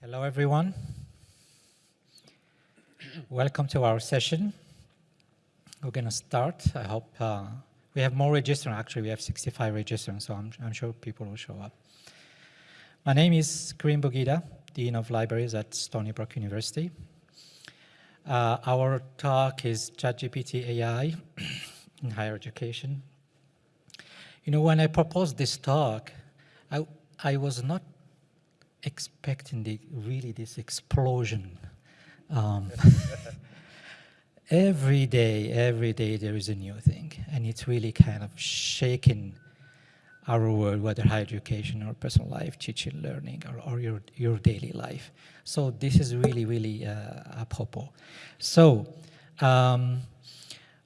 Hello, everyone. Welcome to our session. We're going to start. I hope uh, we have more registrants. Actually, we have 65 registrants, so I'm, I'm, sure people will show up. My name is Karim Boughida, Dean of Libraries at Stony Brook University. Uh, our talk is ChatGPT AI in higher education. You know, when I proposed this talk, I, I was not expecting the, really this explosion. Um, every day, every day there is a new thing, and it's really kind of shaking our world, whether higher education or personal life, teaching, learning, or, or your, your daily life. So this is really, really uh, apropos. So um,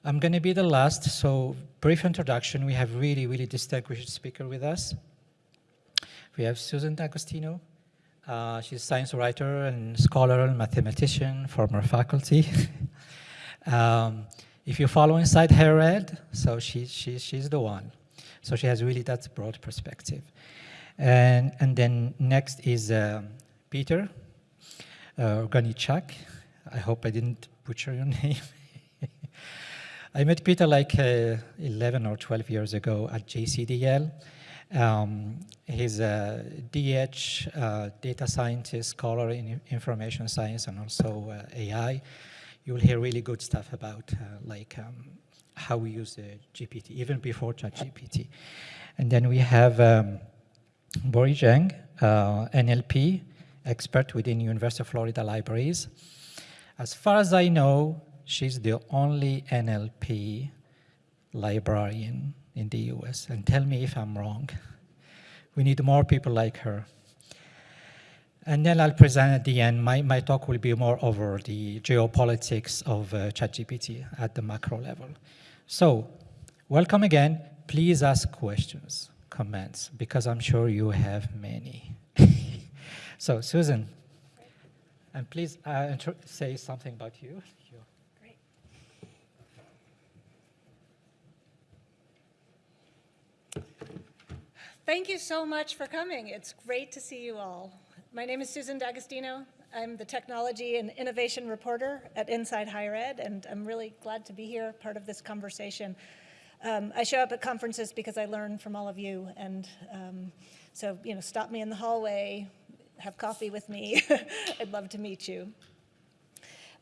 I'm going to be the last, so brief introduction. We have really, really distinguished speaker with us. We have Susan D'Agostino, uh, she's a science writer and scholar and mathematician, former faculty. um, if you follow Inside Higher Ed, so she, she, she's the one. So she has really that broad perspective. And, and then next is uh, Peter uh, Organisciak. I hope I didn't butcher your name. I met Peter like uh, 11 or 12 years ago at JCDL. Um, he's a DH, uh, data scientist, scholar in information science and also uh, AI. You'll hear really good stuff about uh, like um, how we use GPT, even before ChatGPT. And then we have um, Bori Zheng, uh, NLP expert within University of Florida Libraries. As far as I know, she's the only NLP librarian in the US, and tell me if I'm wrong. We need more people like her. And then I'll present at the end, my, my talk will be more over the geopolitics of uh, ChatGPT at the macro level. So, welcome again. Please ask questions, comments, because I'm sure you have many. so, Susan, and please uh, say something about you. Thank you so much for coming. It's great to see you all. My name is Susan D'Agostino. I'm the Technology and Innovation Reporter at Inside Higher Ed, and I'm really glad to be here, part of this conversation. Um, I show up at conferences because I learn from all of you, and um, so, you know, stop me in the hallway, have coffee with me. I'd love to meet you.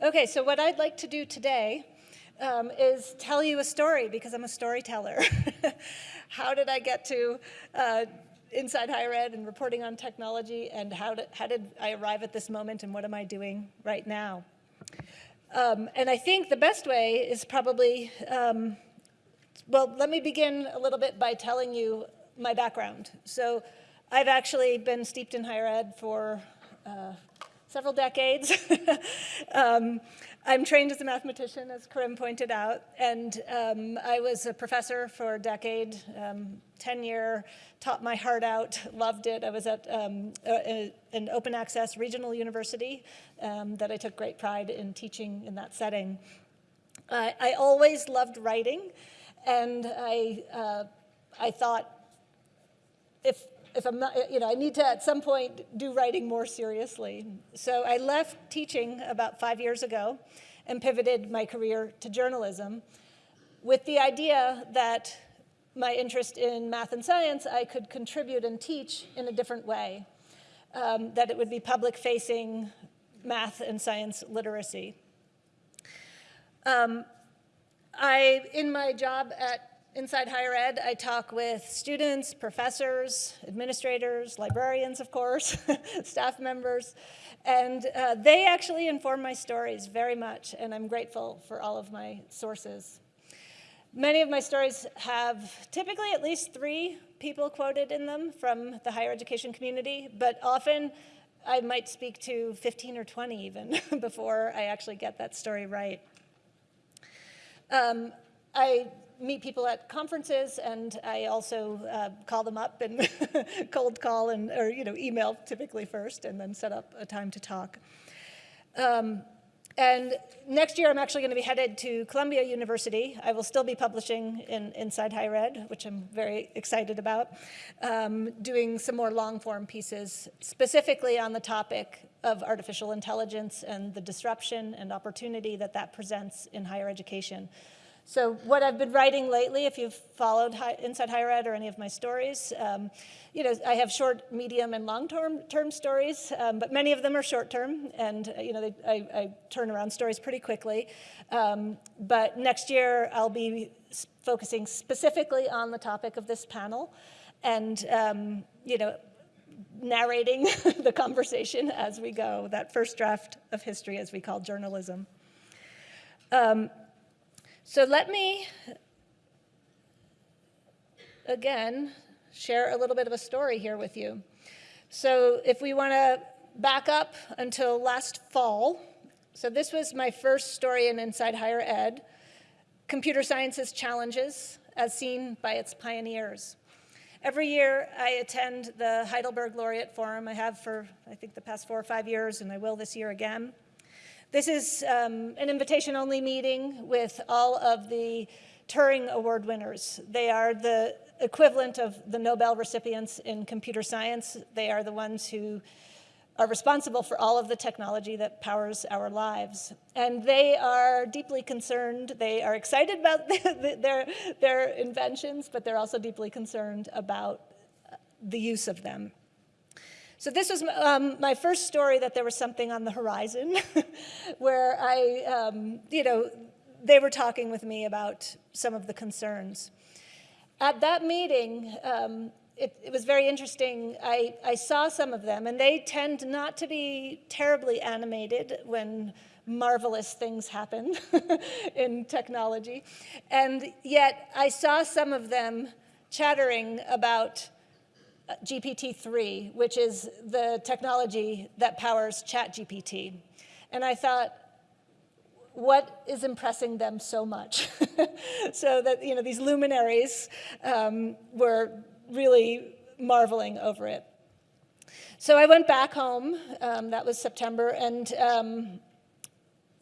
Okay, so what I'd like to do today um, is tell you a story because I'm a storyteller. how did I get to uh, inside higher ed and reporting on technology and how did, how did I arrive at this moment and what am I doing right now? Um, and I think the best way is probably, um, well, let me begin a little bit by telling you my background. So I've actually been steeped in higher ed for uh, several decades. um, I'm trained as a mathematician, as Karim pointed out, and um, I was a professor for a decade, um, 10 year, taught my heart out, loved it. I was at um, a, an open access regional university um, that I took great pride in teaching in that setting. I, I always loved writing, and I, uh, I thought if if I'm not, you know, I need to at some point do writing more seriously. So I left teaching about five years ago and pivoted my career to journalism with the idea that my interest in math and science, I could contribute and teach in a different way, um, that it would be public-facing math and science literacy. Um, I, in my job at Inside Higher Ed, I talk with students, professors, administrators, librarians, of course, staff members, and uh, they actually inform my stories very much, and I'm grateful for all of my sources. Many of my stories have typically at least three people quoted in them from the higher education community, but often I might speak to 15 or 20 even before I actually get that story right. Um, I meet people at conferences, and I also uh, call them up and cold call and or you know email typically first, and then set up a time to talk. Um, and next year, I'm actually going to be headed to Columbia University. I will still be publishing in Inside Higher Ed, which I'm very excited about, um, doing some more long-form pieces, specifically on the topic of artificial intelligence and the disruption and opportunity that that presents in higher education. So what I've been writing lately, if you've followed high, Inside Higher Ed or any of my stories, um, you know, I have short, medium, and long-term term stories, um, but many of them are short-term, and uh, you know, they, I, I, turn around stories pretty quickly. Um, but next year, I'll be focusing specifically on the topic of this panel, and um, you know, narrating the conversation as we go, that first draft of history, as we call journalism. Um, so let me, again, share a little bit of a story here with you. So if we want to back up until last fall, so this was my first story in Inside Higher Ed, Computer Science's Challenges as Seen by Its Pioneers. Every year I attend the Heidelberg Laureate Forum. I have for, I think, the past four or five years, and I will this year again. This is um, an invitation-only meeting with all of the Turing Award winners. They are the equivalent of the Nobel recipients in computer science. They are the ones who are responsible for all of the technology that powers our lives. And they are deeply concerned. They are excited about their, their inventions, but they're also deeply concerned about the use of them. So this was um, my first story that there was something on the horizon where I, um, you know, they were talking with me about some of the concerns. At that meeting, um, it, it, was very interesting. I, I saw some of them, and they tend not to be terribly animated when marvelous things happen in technology. And yet I saw some of them chattering about GPT-3, which is the technology that powers ChatGPT. And I thought, what is impressing them so much? so that, you know, these luminaries um, were really marveling over it. So I went back home, um, that was September, and um,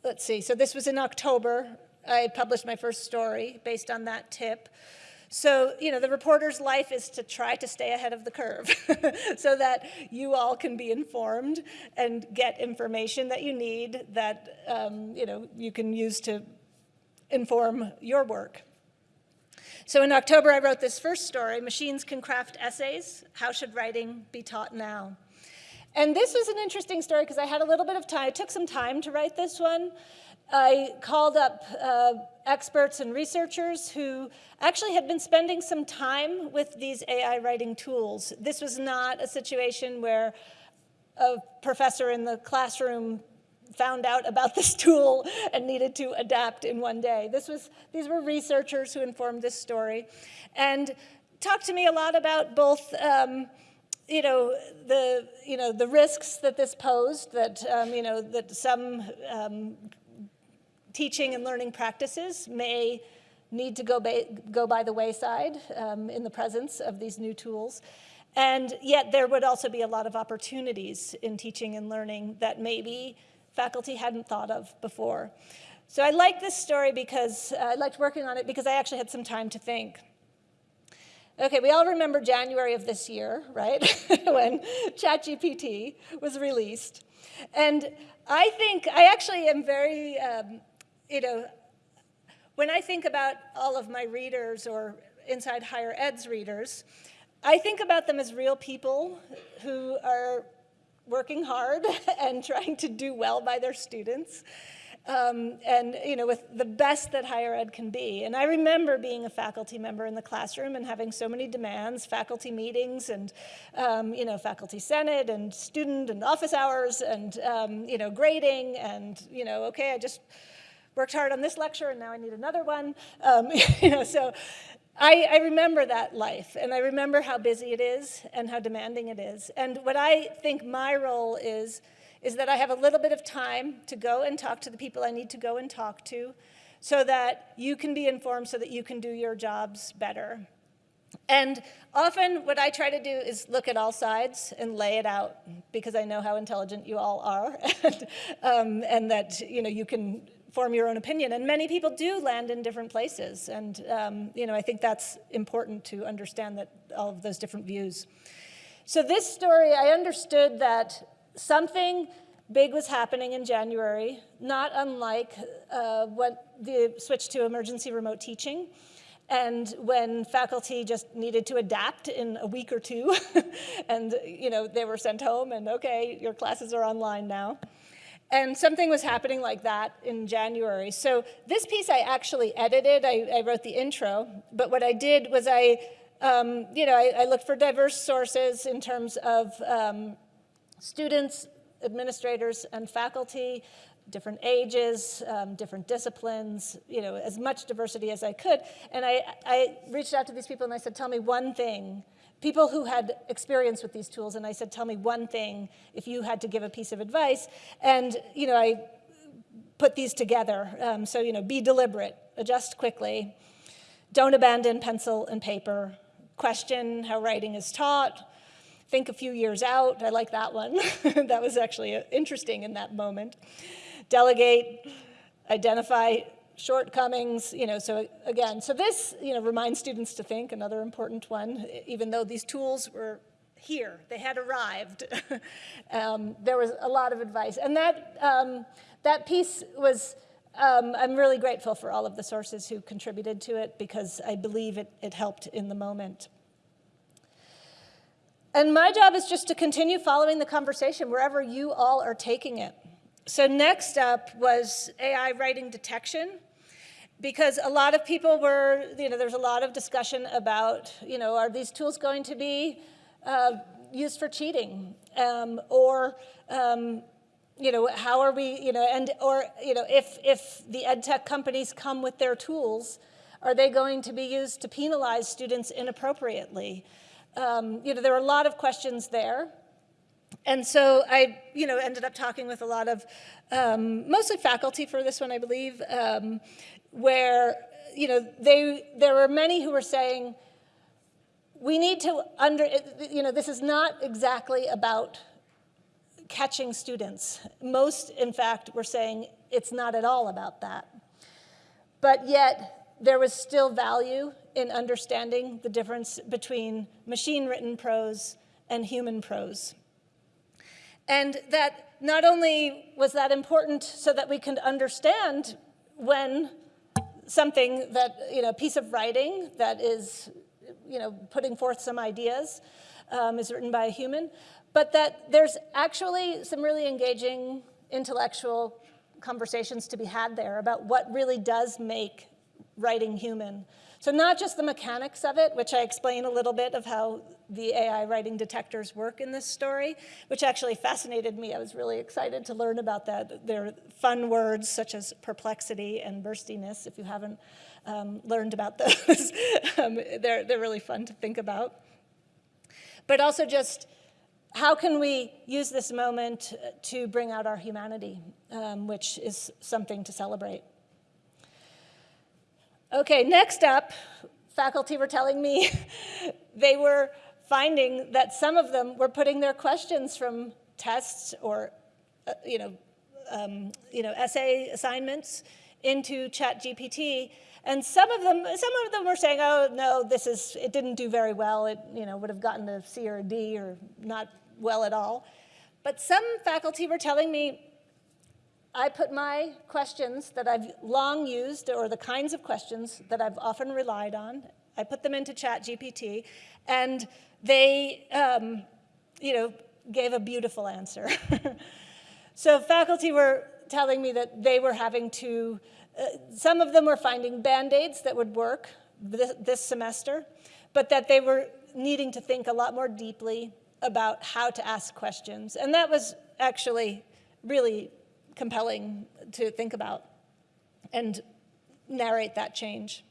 let's see, so this was in October. I published my first story based on that tip. So, you know, the reporter's life is to try to stay ahead of the curve so that you all can be informed and get information that you need that, um, you know, you can use to inform your work. So in October, I wrote this first story, Machines Can Craft Essays, How Should Writing Be Taught Now? And this was an interesting story because I had a little bit of time. It took some time to write this one. I called up uh, experts and researchers who actually had been spending some time with these AI writing tools. This was not a situation where a professor in the classroom found out about this tool and needed to adapt in one day. This was, these were researchers who informed this story and talked to me a lot about both um, you know, the, you know, the risks that this posed, that, um, you know, that some um, teaching and learning practices may need to go, go by the wayside um, in the presence of these new tools. And yet there would also be a lot of opportunities in teaching and learning that maybe faculty hadn't thought of before. So I like this story because uh, I liked working on it because I actually had some time to think. Okay, we all remember January of this year, right? when ChatGPT was released. And I think, I actually am very um, you know, when I think about all of my readers or Inside Higher Ed's readers, I think about them as real people who are working hard and trying to do well by their students. Um, and you know, with the best that higher ed can be. And I remember being a faculty member in the classroom and having so many demands, faculty meetings and um, you know, faculty senate and student and office hours and um, you know, grading and you know, okay, I just worked hard on this lecture and now I need another one. Um, you know, so I, I, remember that life and I remember how busy it is and how demanding it is. And what I think my role is, is that I have a little bit of time to go and talk to the people I need to go and talk to so that you can be informed so that you can do your jobs better. And often what I try to do is look at all sides and lay it out because I know how intelligent you all are and, um, and that you know you can form your own opinion. And many people do land in different places. And um, you know I think that's important to understand that all of those different views. So this story, I understood that something big was happening in January, not unlike uh, what the switch to emergency remote teaching and when faculty just needed to adapt in a week or two and you know they were sent home and okay your classes are online now and something was happening like that in January. So this piece I actually edited. I, I wrote the intro, but what I did was I, um, you know, I, I, looked for diverse sources in terms of um, students, administrators, and faculty, different ages, um, different disciplines, you know, as much diversity as I could. And I, I reached out to these people and I said, tell me one thing, people who had experience with these tools, and I said, tell me one thing if you had to give a piece of advice. And, you know, I put these together. Um, so, you know, be deliberate, adjust quickly, don't abandon pencil and paper, question how writing is taught, think a few years out. I like that one. that was actually uh, interesting in that moment delegate, identify shortcomings, you know, so again, so this, you know, reminds students to think, another important one, even though these tools were here, they had arrived. um, there was a lot of advice. And that, um, that piece was, um, I'm really grateful for all of the sources who contributed to it because I believe it, it helped in the moment. And my job is just to continue following the conversation wherever you all are taking it. So next up was AI writing detection because a lot of people were, you know, there's a lot of discussion about, you know, are these tools going to be uh, used for cheating? Um, or, um, you know, how are we, you know, and, or, you know, if, if the ed tech companies come with their tools, are they going to be used to penalize students inappropriately? Um, you know, there are a lot of questions there. And so I, you know, ended up talking with a lot of, um, mostly faculty for this one, I believe, um, where, you know, they, there were many who were saying, we need to under, you know, this is not exactly about catching students. Most, in fact, were saying it's not at all about that. But yet, there was still value in understanding the difference between machine-written prose and human prose. And that not only was that important so that we can understand when something that, you know, a piece of writing that is, you know, putting forth some ideas um, is written by a human, but that there's actually some really engaging intellectual conversations to be had there about what really does make writing human. So not just the mechanics of it, which I explain a little bit of how the AI writing detectors work in this story, which actually fascinated me. I was really excited to learn about that. They're fun words such as perplexity and burstiness, if you haven't um, learned about those. um, they're, they're really fun to think about. But also just how can we use this moment to bring out our humanity, um, which is something to celebrate. Okay, next up, faculty were telling me they were finding that some of them were putting their questions from tests or, uh, you know, um, you know, essay assignments into ChatGPT, and some of them, some of them were saying, "Oh no, this is it didn't do very well. It you know would have gotten a C or a D or not well at all." But some faculty were telling me, I put my questions that I've long used, or the kinds of questions that I've often relied on, I put them into ChatGPT, and they, um, you know, gave a beautiful answer. so faculty were telling me that they were having to, uh, some of them were finding Band-Aids that would work this, this semester, but that they were needing to think a lot more deeply about how to ask questions. And that was actually really compelling to think about and narrate that change.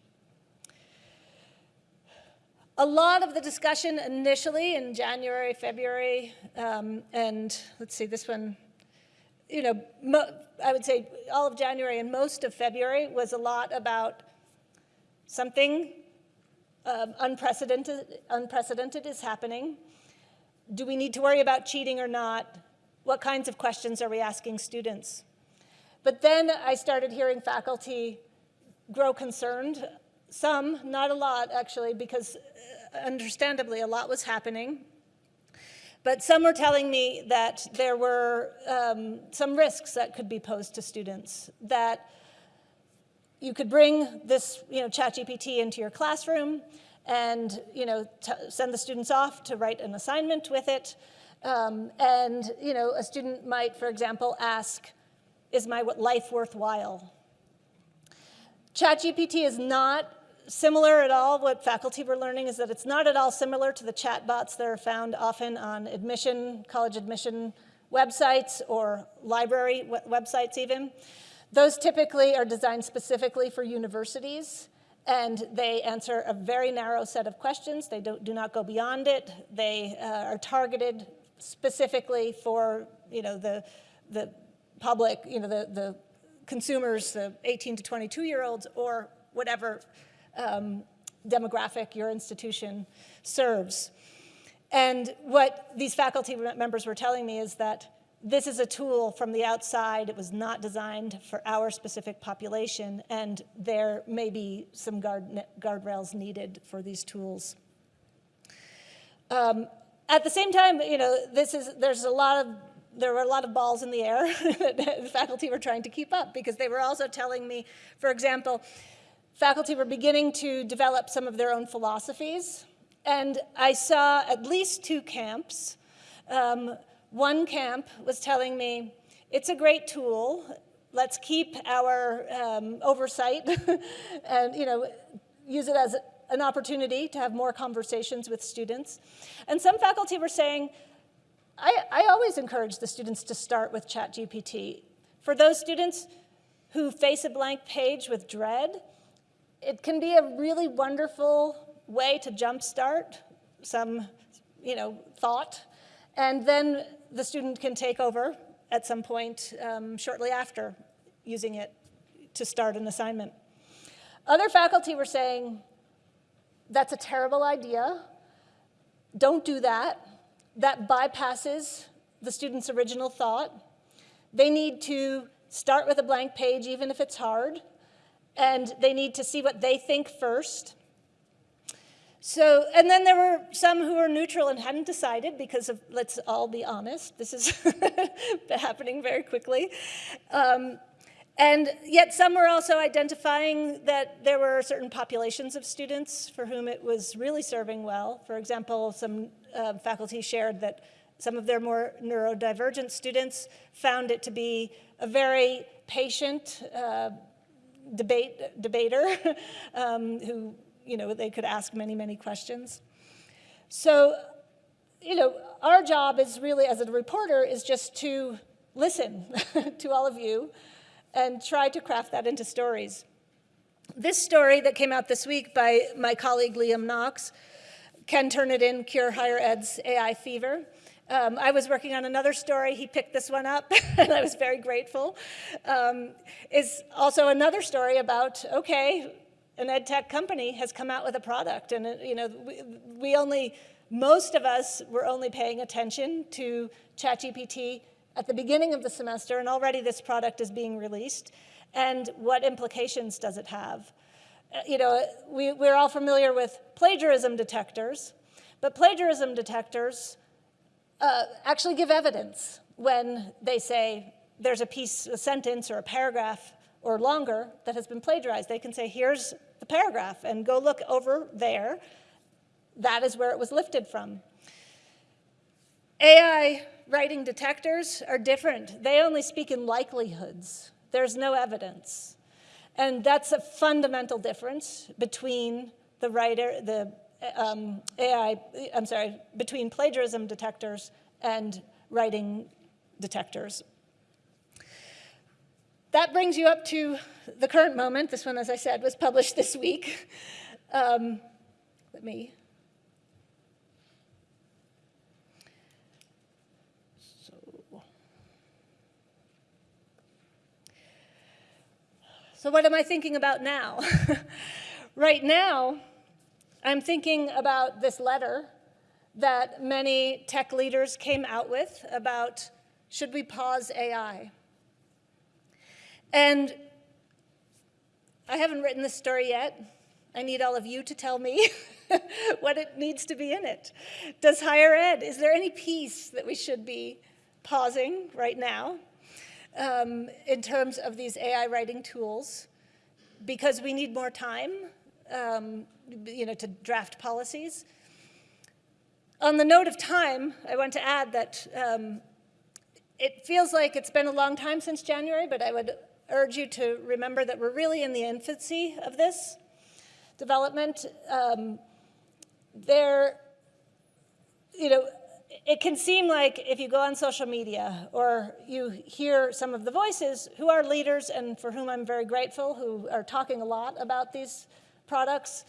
A lot of the discussion initially in January, February, um, and let's see, this one, you know, I would say all of January and most of February was a lot about something um, unprecedented, unprecedented is happening. Do we need to worry about cheating or not? What kinds of questions are we asking students? But then I started hearing faculty grow concerned. Some, not a lot actually, because uh, understandably a lot was happening. But some were telling me that there were um, some risks that could be posed to students, that you could bring this, you know, ChatGPT into your classroom and, you know, send the students off to write an assignment with it. Um, and, you know, a student might, for example, ask, is my life worthwhile? ChatGPT is not similar at all. What faculty were learning is that it's not at all similar to the chatbots that are found often on admission, college admission websites or library websites even. Those typically are designed specifically for universities and they answer a very narrow set of questions. They do not go beyond it. They uh, are targeted specifically for you know, the, the public, you know, the, the consumers, the 18 to 22 year olds or whatever um, demographic your institution serves. And what these faculty members were telling me is that this is a tool from the outside. It was not designed for our specific population, and there may be some guard, guardrails needed for these tools. Um, at the same time, you know, this is, there's a lot of, there were a lot of balls in the air that the faculty were trying to keep up because they were also telling me, for example, faculty were beginning to develop some of their own philosophies. And I saw at least two camps. Um, one camp was telling me, it's a great tool. Let's keep our um, oversight and you know, use it as an opportunity to have more conversations with students. And some faculty were saying, I, I always encourage the students to start with ChatGPT. For those students who face a blank page with dread, it can be a really wonderful way to jumpstart some, you know, thought, and then the student can take over at some point um, shortly after using it to start an assignment. Other faculty were saying, that's a terrible idea. Don't do that. That bypasses the student's original thought. They need to start with a blank page, even if it's hard and they need to see what they think first. So, and then there were some who were neutral and hadn't decided because of, let's all be honest, this is happening very quickly. Um, and yet some were also identifying that there were certain populations of students for whom it was really serving well. For example, some uh, faculty shared that some of their more neurodivergent students found it to be a very patient, uh, debate, debater um, who, you know, they could ask many, many questions. So, you know, our job is really, as a reporter, is just to listen to all of you and try to craft that into stories. This story that came out this week by my colleague Liam Knox, Can Turnitin, Cure Higher Ed's AI Fever, um, I was working on another story. He picked this one up, and I was very grateful. Um, is also another story about, okay, an ed tech company has come out with a product, and, you know, we, we only, most of us were only paying attention to ChatGPT at the beginning of the semester, and already this product is being released. And what implications does it have? Uh, you know, we, we're all familiar with plagiarism detectors, but plagiarism detectors uh, actually give evidence when they say there's a piece, a sentence or a paragraph or longer that has been plagiarized. They can say, here's the paragraph and go look over there. That is where it was lifted from. AI writing detectors are different. They only speak in likelihoods. There's no evidence. And that's a fundamental difference between the writer, the um, AI, I'm sorry, between plagiarism detectors and writing detectors. That brings you up to the current moment. This one, as I said, was published this week. Um, let me. So, so what am I thinking about now? right now, I'm thinking about this letter that many tech leaders came out with about should we pause AI? And I haven't written this story yet. I need all of you to tell me what it needs to be in it. Does higher ed, is there any piece that we should be pausing right now um, in terms of these AI writing tools because we need more time um, you know, to draft policies? On the note of time, I want to add that um, it feels like it's been a long time since January, but I would urge you to remember that we're really in the infancy of this development. Um, there, you know, it can seem like if you go on social media or you hear some of the voices who are leaders and for whom I'm very grateful, who are talking a lot about these products,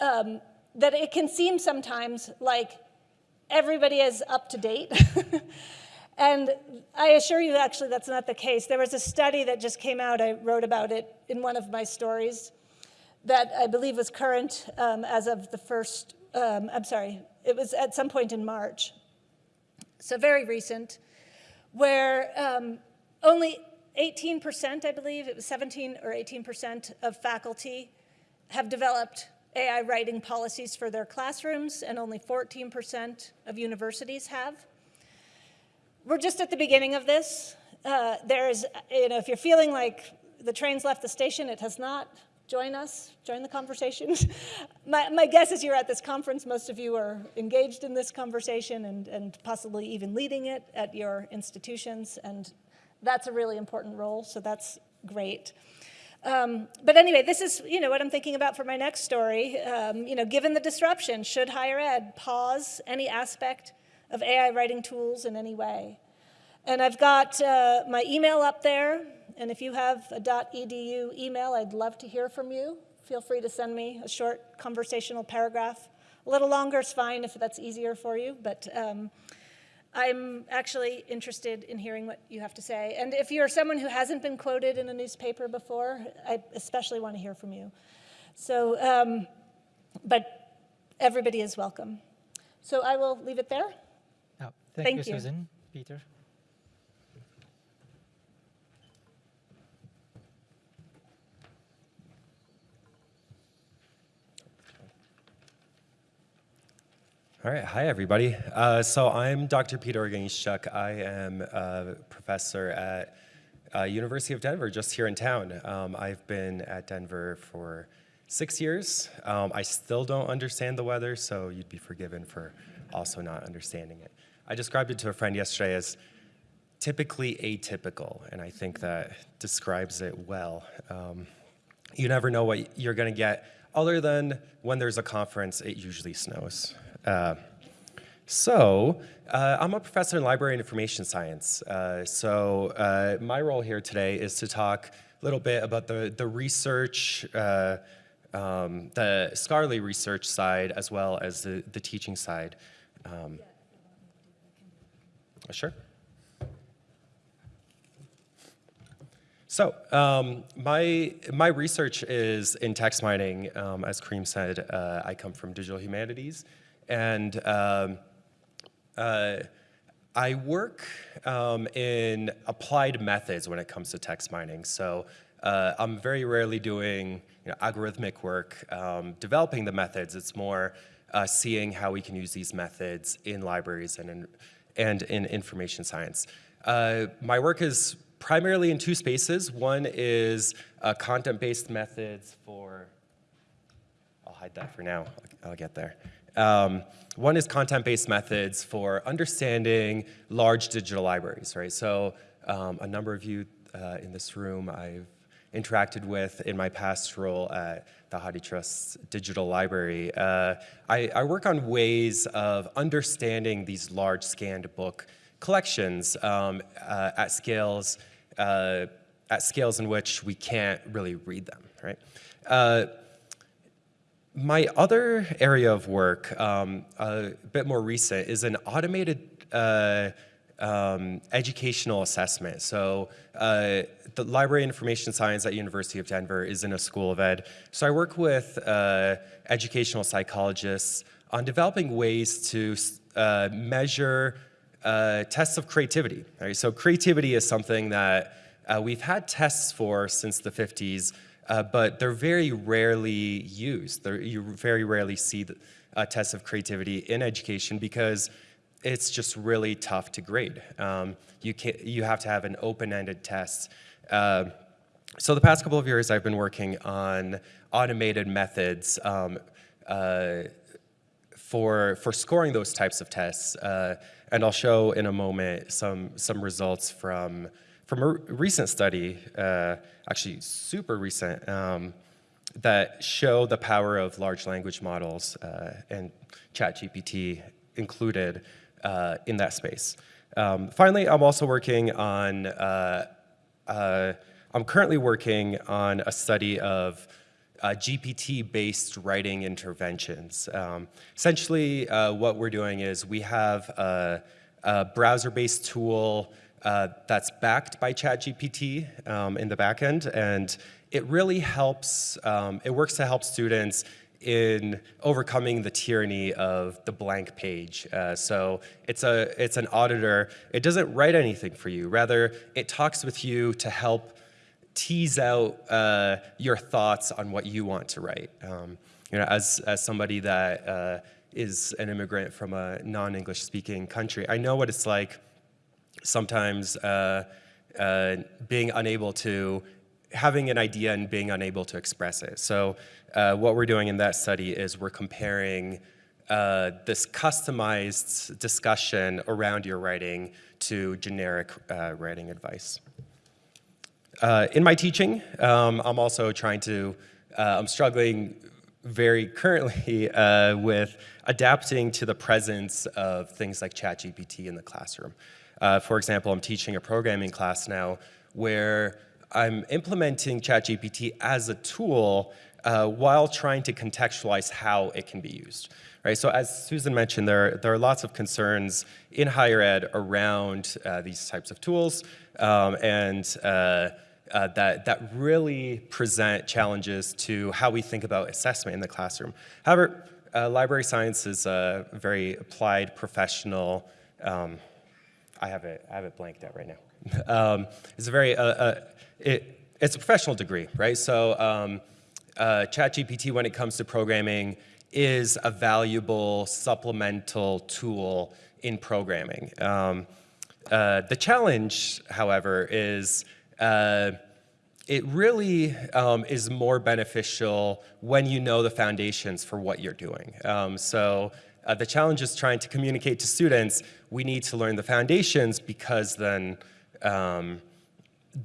um, that it can seem sometimes like everybody is up to date. and I assure you, actually, that's not the case. There was a study that just came out, I wrote about it in one of my stories, that I believe was current um, as of the first, um, I'm sorry, it was at some point in March, so very recent, where um, only 18%, I believe, it was 17 or 18% of faculty have developed AI writing policies for their classrooms, and only 14% of universities have. We're just at the beginning of this. Uh, there's, you know, if you're feeling like the train's left the station, it has not. Join us, join the conversation. my, my guess is you're at this conference. Most of you are engaged in this conversation and, and possibly even leading it at your institutions, and that's a really important role, so that's great. Um, but anyway, this is you know what I'm thinking about for my next story. Um, you know, given the disruption, should higher ed pause any aspect of AI writing tools in any way? And I've got uh, my email up there, and if you have a .edu email, I'd love to hear from you. Feel free to send me a short conversational paragraph. A little longer is fine if that's easier for you, but um, I'm actually interested in hearing what you have to say. And if you're someone who hasn't been quoted in a newspaper before, I especially want to hear from you. So, um, but everybody is welcome. So I will leave it there. Oh, thank, Thank you, you. Susan. Peter. All right, hi everybody. Uh, so I'm Dr. Peter Organisciak. I am a professor at uh, University of Denver, just here in town. Um, I've been at Denver for six years. Um, I still don't understand the weather, so you'd be forgiven for also not understanding it. I described it to a friend yesterday as typically atypical, and I think that describes it well. Um, you never know what you're going to get, other than when there's a conference, it usually snows. Uh, so, uh, I'm a professor in library and information science. Uh, so, uh, my role here today is to talk a little bit about the, the research, uh, um, the scholarly research side, as well as the, the teaching side. Um, sure. So um, my, my research is in text mining. Um, as Karim said, uh, I come from digital humanities. And um, uh, I work um, in applied methods when it comes to text mining. So uh, I'm very rarely doing you know, algorithmic work, um, developing the methods. It's more uh, seeing how we can use these methods in libraries and in, and in information science. Uh, my work is primarily in two spaces. One is uh, content-based methods for, I'll hide that for now, I'll get there. Um, one is content-based methods for understanding large digital libraries, right? So um, a number of you uh, in this room I've interacted with in my past role at the HathiTrust Digital Library. Uh, I, I, work on ways of understanding these large scanned book collections um, uh, at scales uh, at scales in which we can't really read them, right? My other area of work, um, a bit more recent, is an automated uh, um, educational assessment. So uh, the Library of Information Science at University of Denver is in a school of ed. So I work with uh, educational psychologists on developing ways to uh, measure uh, tests of creativity. Right? So creativity is something that uh, we've had tests for since the 50s, uh, but they're very rarely used. They're, you very rarely see the, uh, tests of creativity in education because it's just really tough to grade. Um, you, can, you have to have an open-ended test. Uh, so the past couple of years, I've been working on automated methods um, uh, for, for scoring those types of tests. Uh, and I'll show in a moment some, some results from, from a recent study, uh, actually super recent, um, that show the power of large language models uh, and ChatGPT included uh, in that space. Um, finally, I'm also working on, uh, uh, I'm currently working on a study of uh, GPT-based writing interventions. Um, essentially, uh, what we're doing is we have a, a browser-based tool uh, that's backed by ChatGPT um, in the backend, and it really helps, um, it works to help students in overcoming the tyranny of the blank page. Uh, so it's, a, it's an auditor. It doesn't write anything for you. Rather, it talks with you to help tease out uh, your thoughts on what you want to write. Um, you know, as, as somebody that uh, is an immigrant from a non-English speaking country, I know what it's like sometimes uh, uh being unable to, having an idea and being unable to express it. So uh, what we're doing in that study is we're comparing uh, this customized discussion around your writing to generic writing advice. Uh, in my teaching, um, I'm also trying to, uh, I'm struggling very currently uh, with adapting to the presence of things like ChatGPT in the classroom. Uh, for example, I'm teaching a programming class now where I'm implementing ChatGPT as a tool uh, while trying to contextualize how it can be used. Right, so as Susan mentioned, there, there are lots of concerns in higher ed around uh, these types of tools, um, and uh, that, that really present challenges to how we think about assessment in the classroom. However, uh, library science is a very applied professional, um, I, have it, I have it blanked out right now. um, it's a very, uh, uh, it, it's a professional degree, right? So um, uh, ChatGPT, when it comes to programming, is a valuable supplemental tool in programming. Um, uh, the challenge, however, is uh, it really um, is more beneficial when you know the foundations for what you're doing. Um, so uh, the challenge is trying to communicate to students, we need to learn the foundations because then, um,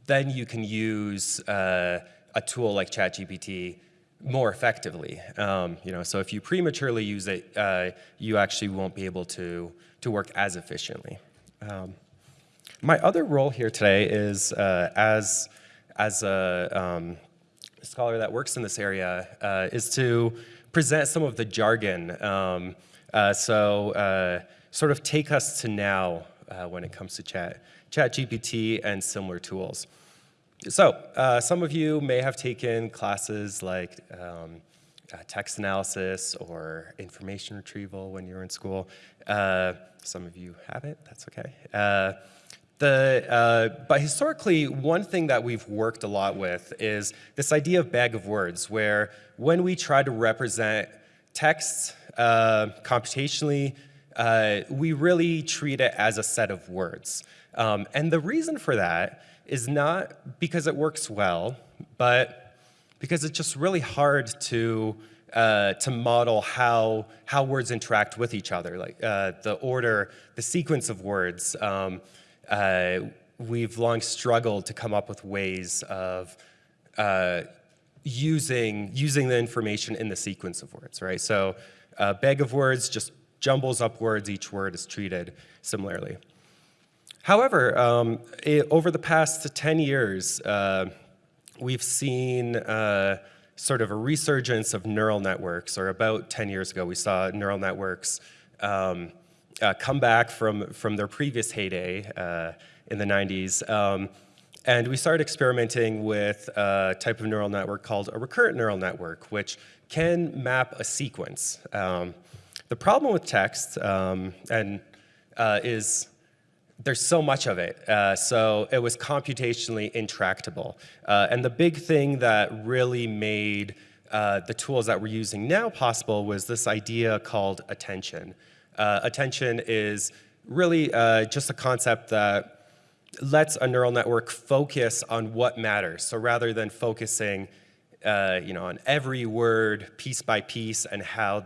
then you can use uh, a tool like ChatGPT more effectively. Um, you know, so if you prematurely use it, uh, you actually won't be able to, to work as efficiently. Um, my other role here today is uh, as, as a um, scholar that works in this area uh, is to present some of the jargon. Uh, so uh, sort of take us to now uh, when it comes to chat, chat GPT and similar tools. So uh, some of you may have taken classes like um, text analysis or information retrieval when you were in school. some of you haven't, that's okay. The, uh, but historically, one thing that we've worked a lot with is this idea of bag of words, where when we try to represent text uh, computationally, uh, we really treat it as a set of words. Um, and the reason for that is not because it works well, but because it's just really hard to uh, to model how how words interact with each other, like uh, the order, the sequence of words. Um, uh, we've long struggled to come up with ways of uh, using, using the information in the sequence of words, right? So a bag of words just jumbles up words, each word is treated similarly. However, um, it, over the past 10 years, uh, we've seen uh, sort of a resurgence of neural networks, or about 10 years ago, we saw neural networks um, uh, come back from, from their previous heyday uh, in the 90s. Um, and we started experimenting with a type of neural network called a recurrent neural network, which can map a sequence. Um, the problem with text um, and uh, is there's so much of it. Uh, so it was computationally intractable. Uh, and the big thing that really made uh, the tools that we're using now possible was this idea called attention. Uh, attention is really uh, just a concept that lets a neural network focus on what matters. So rather than focusing uh, you know, on every word piece by piece and how,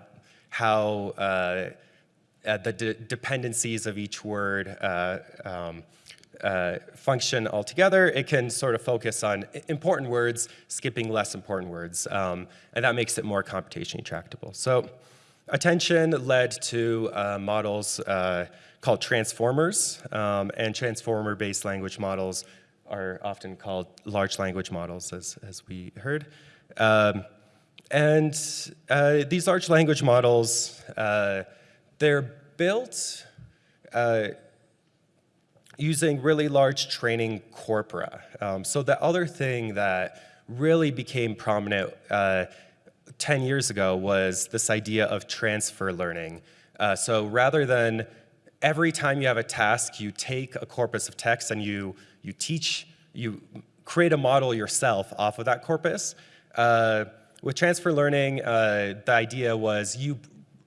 how uh, uh, the de dependencies of each word uh, um, uh, function altogether, it can sort of focus on important words, skipping less important words, um, and that makes it more computationally tractable. So attention led to uh, models called transformers, um, and transformer-based language models are often called large language models, as, as we heard. Um, and uh, these large language models, uh, they're built uh, using really large training corpora. Um, so the other thing that really became prominent uh, 10 years ago was this idea of transfer learning. Uh, so rather than every time you have a task, you take a corpus of text and you, you teach, you create a model yourself off of that corpus. Uh, with transfer learning, uh, the idea was you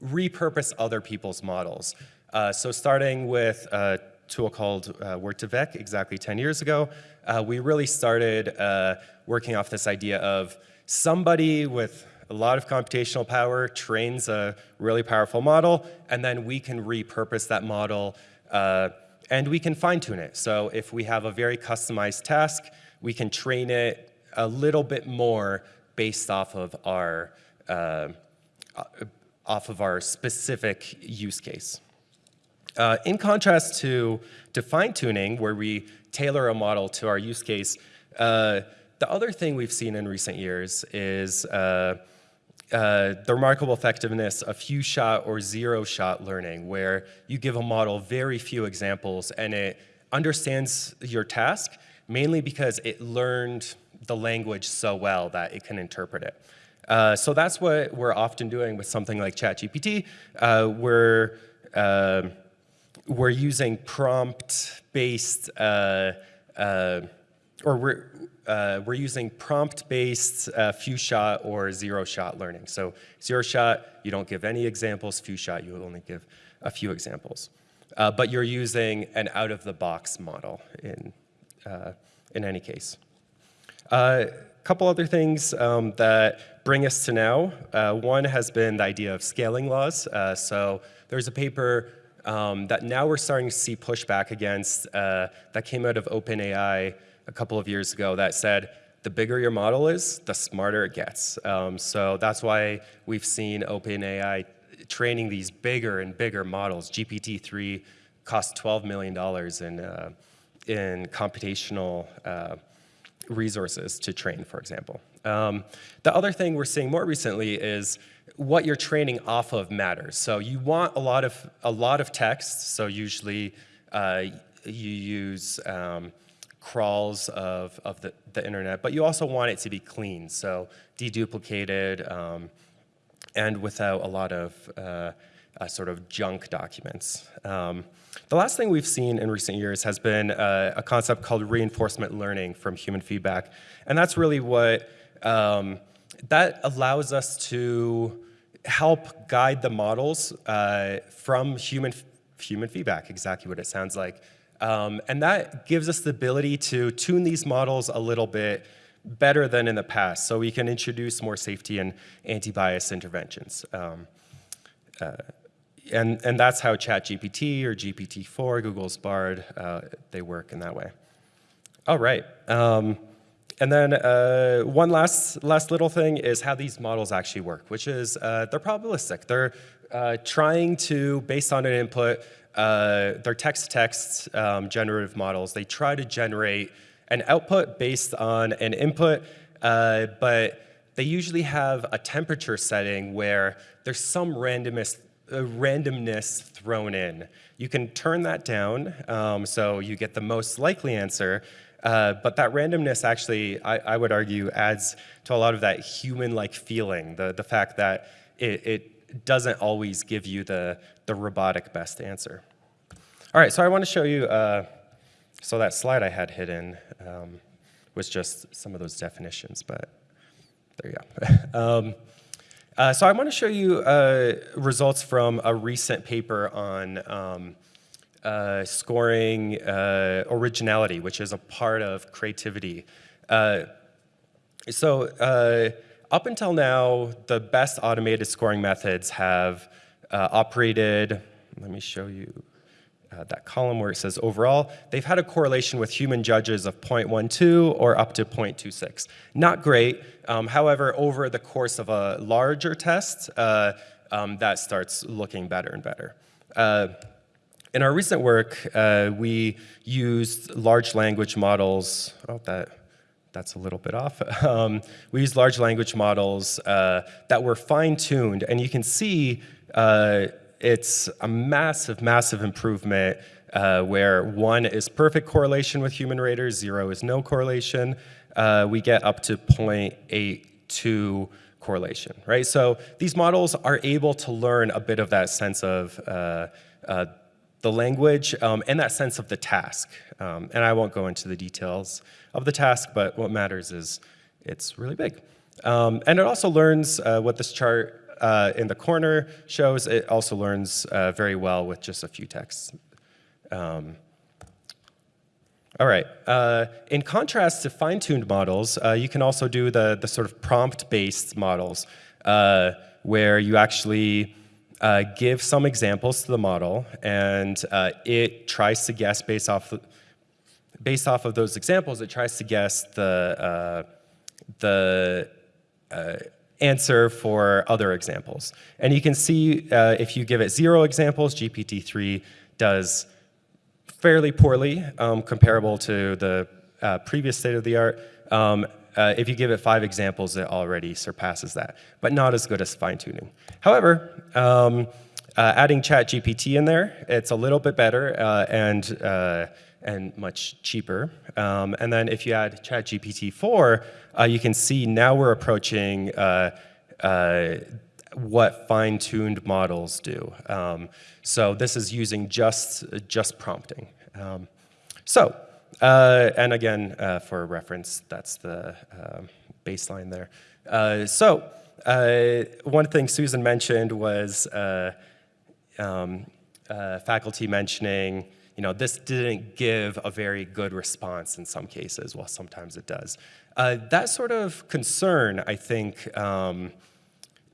repurpose other people's models. Uh, so starting with a tool called uh, Word2Vec exactly 10 years ago, uh, we really started uh, working off this idea of somebody with a lot of computational power trains a really powerful model, and then we can repurpose that model uh, and we can fine tune it. So if we have a very customized task, we can train it a little bit more based off of our uh, off of our specific use case. Uh, in contrast to, to fine-tuning, where we tailor a model to our use case, uh, the other thing we've seen in recent years is uh, uh the remarkable effectiveness of few-shot or zero-shot learning, where you give a model very few examples and it understands your task, mainly because it learned the language so well that it can interpret it. Uh, so that's what we're often doing with something like ChatGPT. Uh, we're, uh, we're using prompt-based, uh, uh, or we're, uh, we're using prompt-based few-shot or zero-shot learning. So zero-shot, you don't give any examples. Few-shot, you only give a few examples. but you're using an out-of-the-box model in, in any case. A couple other things um, that bring us to now. Uh, one has been the idea of scaling laws. Uh, so there's a paper um, that now we're starting to see pushback against uh, that came out of OpenAI a couple of years ago that said, the bigger your model is, the smarter it gets. Um, so that's why we've seen OpenAI training these bigger and bigger models. GPT-3 cost $12 million in, uh, in computational uh, resources to train, for example. Um, the other thing we're seeing more recently is what you're training off of matters. So you want a lot of, a lot of text, so usually uh, you use um, crawls of, of the, the internet, but you also want it to be clean, so deduplicated um, and without a lot of uh, uh, sort of junk documents. Um, the last thing we've seen in recent years has been uh, a concept called reinforcement learning from human feedback. And that's really what, um, that allows us to help guide the models uh, from human, human feedback, exactly what it sounds like. Um, and that gives us the ability to tune these models a little bit better than in the past, so we can introduce more safety and anti-bias interventions. Um, uh, and, and that's how ChatGPT or GPT-4, Google's Bard, uh, they work in that way. All right. Um, and then uh, one last, last little thing is how these models actually work, which is uh, they're probabilistic. They're uh, trying to, based on an input, uh, they're text-to-text um, generative models. They try to generate an output based on an input, uh, but they usually have a temperature setting where there's some randomness uh, randomness thrown in. You can turn that down um, so you get the most likely answer, uh, but that randomness actually, I, I, would argue, adds to a lot of that human-like feeling, the, the fact that it, it doesn't always give you the, the robotic best answer. All right, so I want to show you, uh, so that slide I had hidden um, was just some of those definitions, but there you go. um, uh, so I want to show you uh, results from a recent paper on um, uh, scoring uh, originality, which is a part of creativity. Uh, so uh, up until now, the best automated scoring methods have operated, let me show you uh, that column where it says overall, they've had a correlation with human judges of 0.12 or up to 0.26. Not great, um, however, over the course of a larger test, uh, um, that starts looking better and better. Uh, in our recent work, uh, we used large language models, oh, that, that's a little bit off. Um, we used large language models uh, that were fine-tuned, and you can see uh, it's a massive, massive improvement uh, where one is perfect correlation with human raters, zero is no correlation. Uh, we get up to 0.82 correlation, right? So these models are able to learn a bit of that sense of uh, uh the language um, and that sense of the task. Um, and I won't go into the details of the task, but what matters is it's really big. Um, and it also learns uh, what this chart uh, in the corner shows it also learns uh, very well with just a few texts. Um, all right, uh, in contrast to fine-tuned models, uh, you can also do the, the sort of prompt-based models uh, where you actually uh, give some examples to the model and it tries to guess based off, based off of those examples, it tries to guess the, the answer for other examples. And you can see uh, if you give it zero examples, GPT-3 does fairly poorly, um, comparable to the uh, previous state of the art. Um, uh, if you give it five examples, it already surpasses that, but not as good as fine tuning. However, um, uh, adding ChatGPT in there, it's a little bit better uh, and, uh, and much cheaper. Um, and then if you add ChatGPT 4, uh, you can see now we're approaching uh, uh, what fine-tuned models do. Um, so this is using just, just prompting. Um, so, uh, and again, uh, for reference, that's the um, baseline there. Uh, so, one thing Susan mentioned was um, faculty mentioning you know, this didn't give a very good response in some cases, well, sometimes it does. Uh, that sort of concern, I think, um,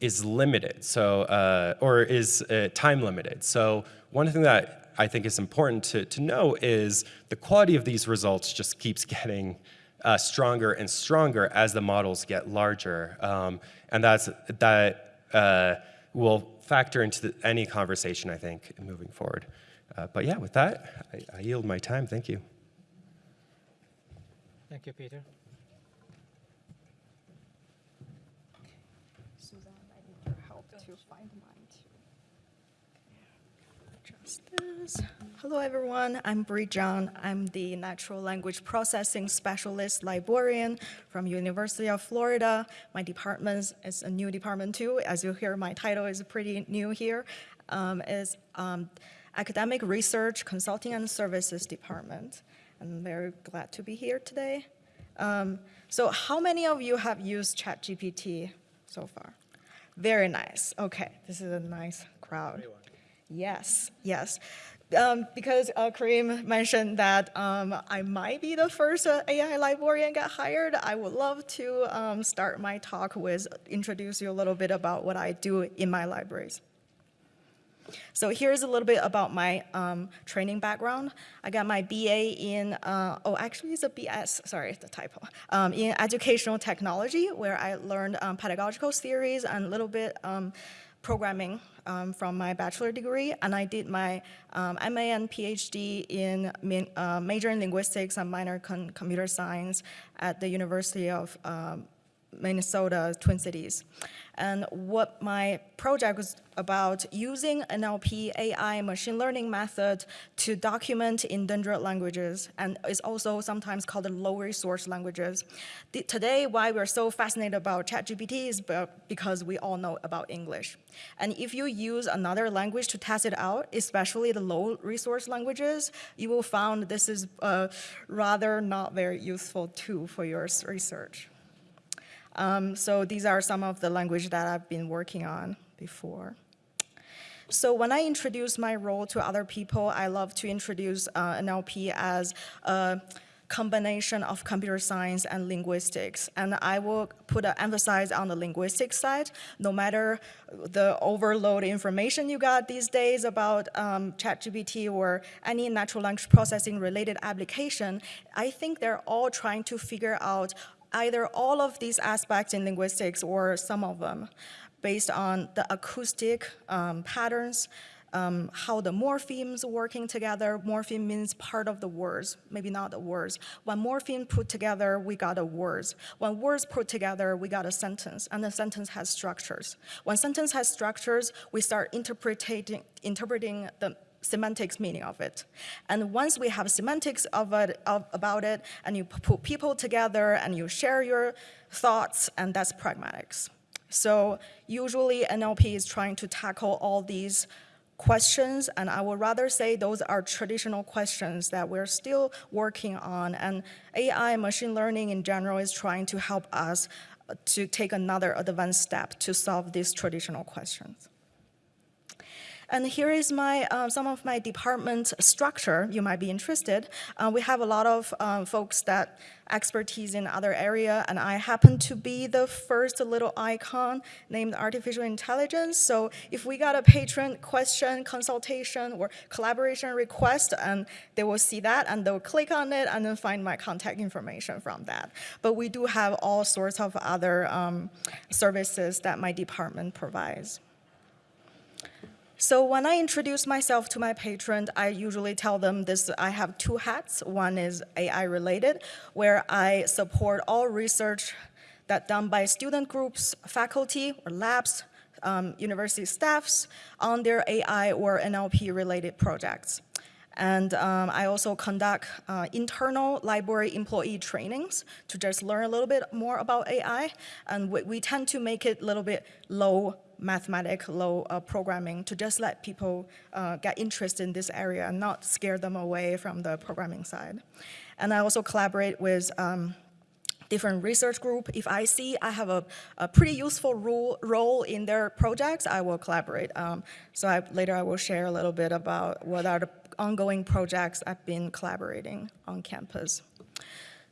is limited, so, uh, or is uh, time limited. So one thing that I think is important to, to know is the quality of these results just keeps getting uh, stronger and stronger as the models get larger. Um, and that's, that uh, will factor into the, any conversation, I think, moving forward. Uh, but yeah, with that, I, I yield my time. Thank you. Thank you, Peter. Suzanne, I need your help to find mine Hello, everyone. I'm Bree John. I'm the Natural Language Processing Specialist Librarian from University of Florida. My department is a new department too. As you hear, my title is pretty new here. Um, is um, Academic Research, Consulting and Services Department. I'm very glad to be here today. Um, so how many of you have used ChatGPT so far? Very nice. Okay, this is a nice crowd. Yes, yes. Um, because uh, Karim mentioned that um, I might be the first uh, AI librarian get hired, I would love to um, start my talk with introduce you a little bit about what I do in my libraries. So here's a little bit about my um, training background. I got my BA in, uh, oh, actually it's a BS, sorry, it's the typo, um, in educational technology, where I learned um, pedagogical theories and a little bit programming um, from my bachelor degree, and I did my um, MA and PhD in uh, major in linguistics and minor in computer science at the University of Minnesota, Twin Cities. And what my project was about using NLP, AI, machine learning method to document endangered languages, and is also sometimes called the low resource languages. The, today, why we're so fascinated about ChatGPT is because we all know about English. And if you use another language to test it out, especially the low resource languages, you will find this is a rather not very useful tool for your research. Um, so these are some of the language that I've been working on before. So when I introduce my role to other people, I love to introduce uh, NLP as a combination of computer science and linguistics. And I will put an emphasis on the linguistics side, no matter the overload information you got these days about um, ChatGPT or any natural language processing related application, I think they're all trying to figure out either all of these aspects in linguistics or some of them based on the acoustic um, patterns, um, how the morphemes working together. Morpheme means part of the words, maybe not the words. When morpheme put together, we got a words. When words put together, we got a sentence, and the sentence has structures. When sentence has structures, we start interpreting, interpreting the semantics meaning of it. And once we have semantics of it, of, about it, and you put people together and you share your thoughts, and that's pragmatics. So usually NLP is trying to tackle all these questions, and I would rather say those are traditional questions that we're still working on, and AI, machine learning in general, is trying to help us to take another advanced step to solve these traditional questions. And here is my, uh, some of my department structure. You might be interested. Uh, we have a lot of um, folks that expertise in other area, and I happen to be the first little icon named artificial intelligence. So if we got a patron question, consultation, or collaboration request, and they will see that, and they'll click on it, and then find my contact information from that. But we do have all sorts of other um, services that my department provides. So when I introduce myself to my patrons, I usually tell them this, I have two hats. One is AI related, where I support all research that done by student groups, faculty, or labs, um, university staffs on their AI or NLP related projects. And um, I also conduct uh, internal library employee trainings to just learn a little bit more about AI. And we, we tend to make it a little bit low mathematic, low uh, programming to just let people uh, get interested in this area and not scare them away from the programming side. And I also collaborate with um, different research group. If I see I have a, a pretty useful role, role in their projects, I will collaborate. Um, so I, later I will share a little bit about what are the ongoing projects I've been collaborating on campus.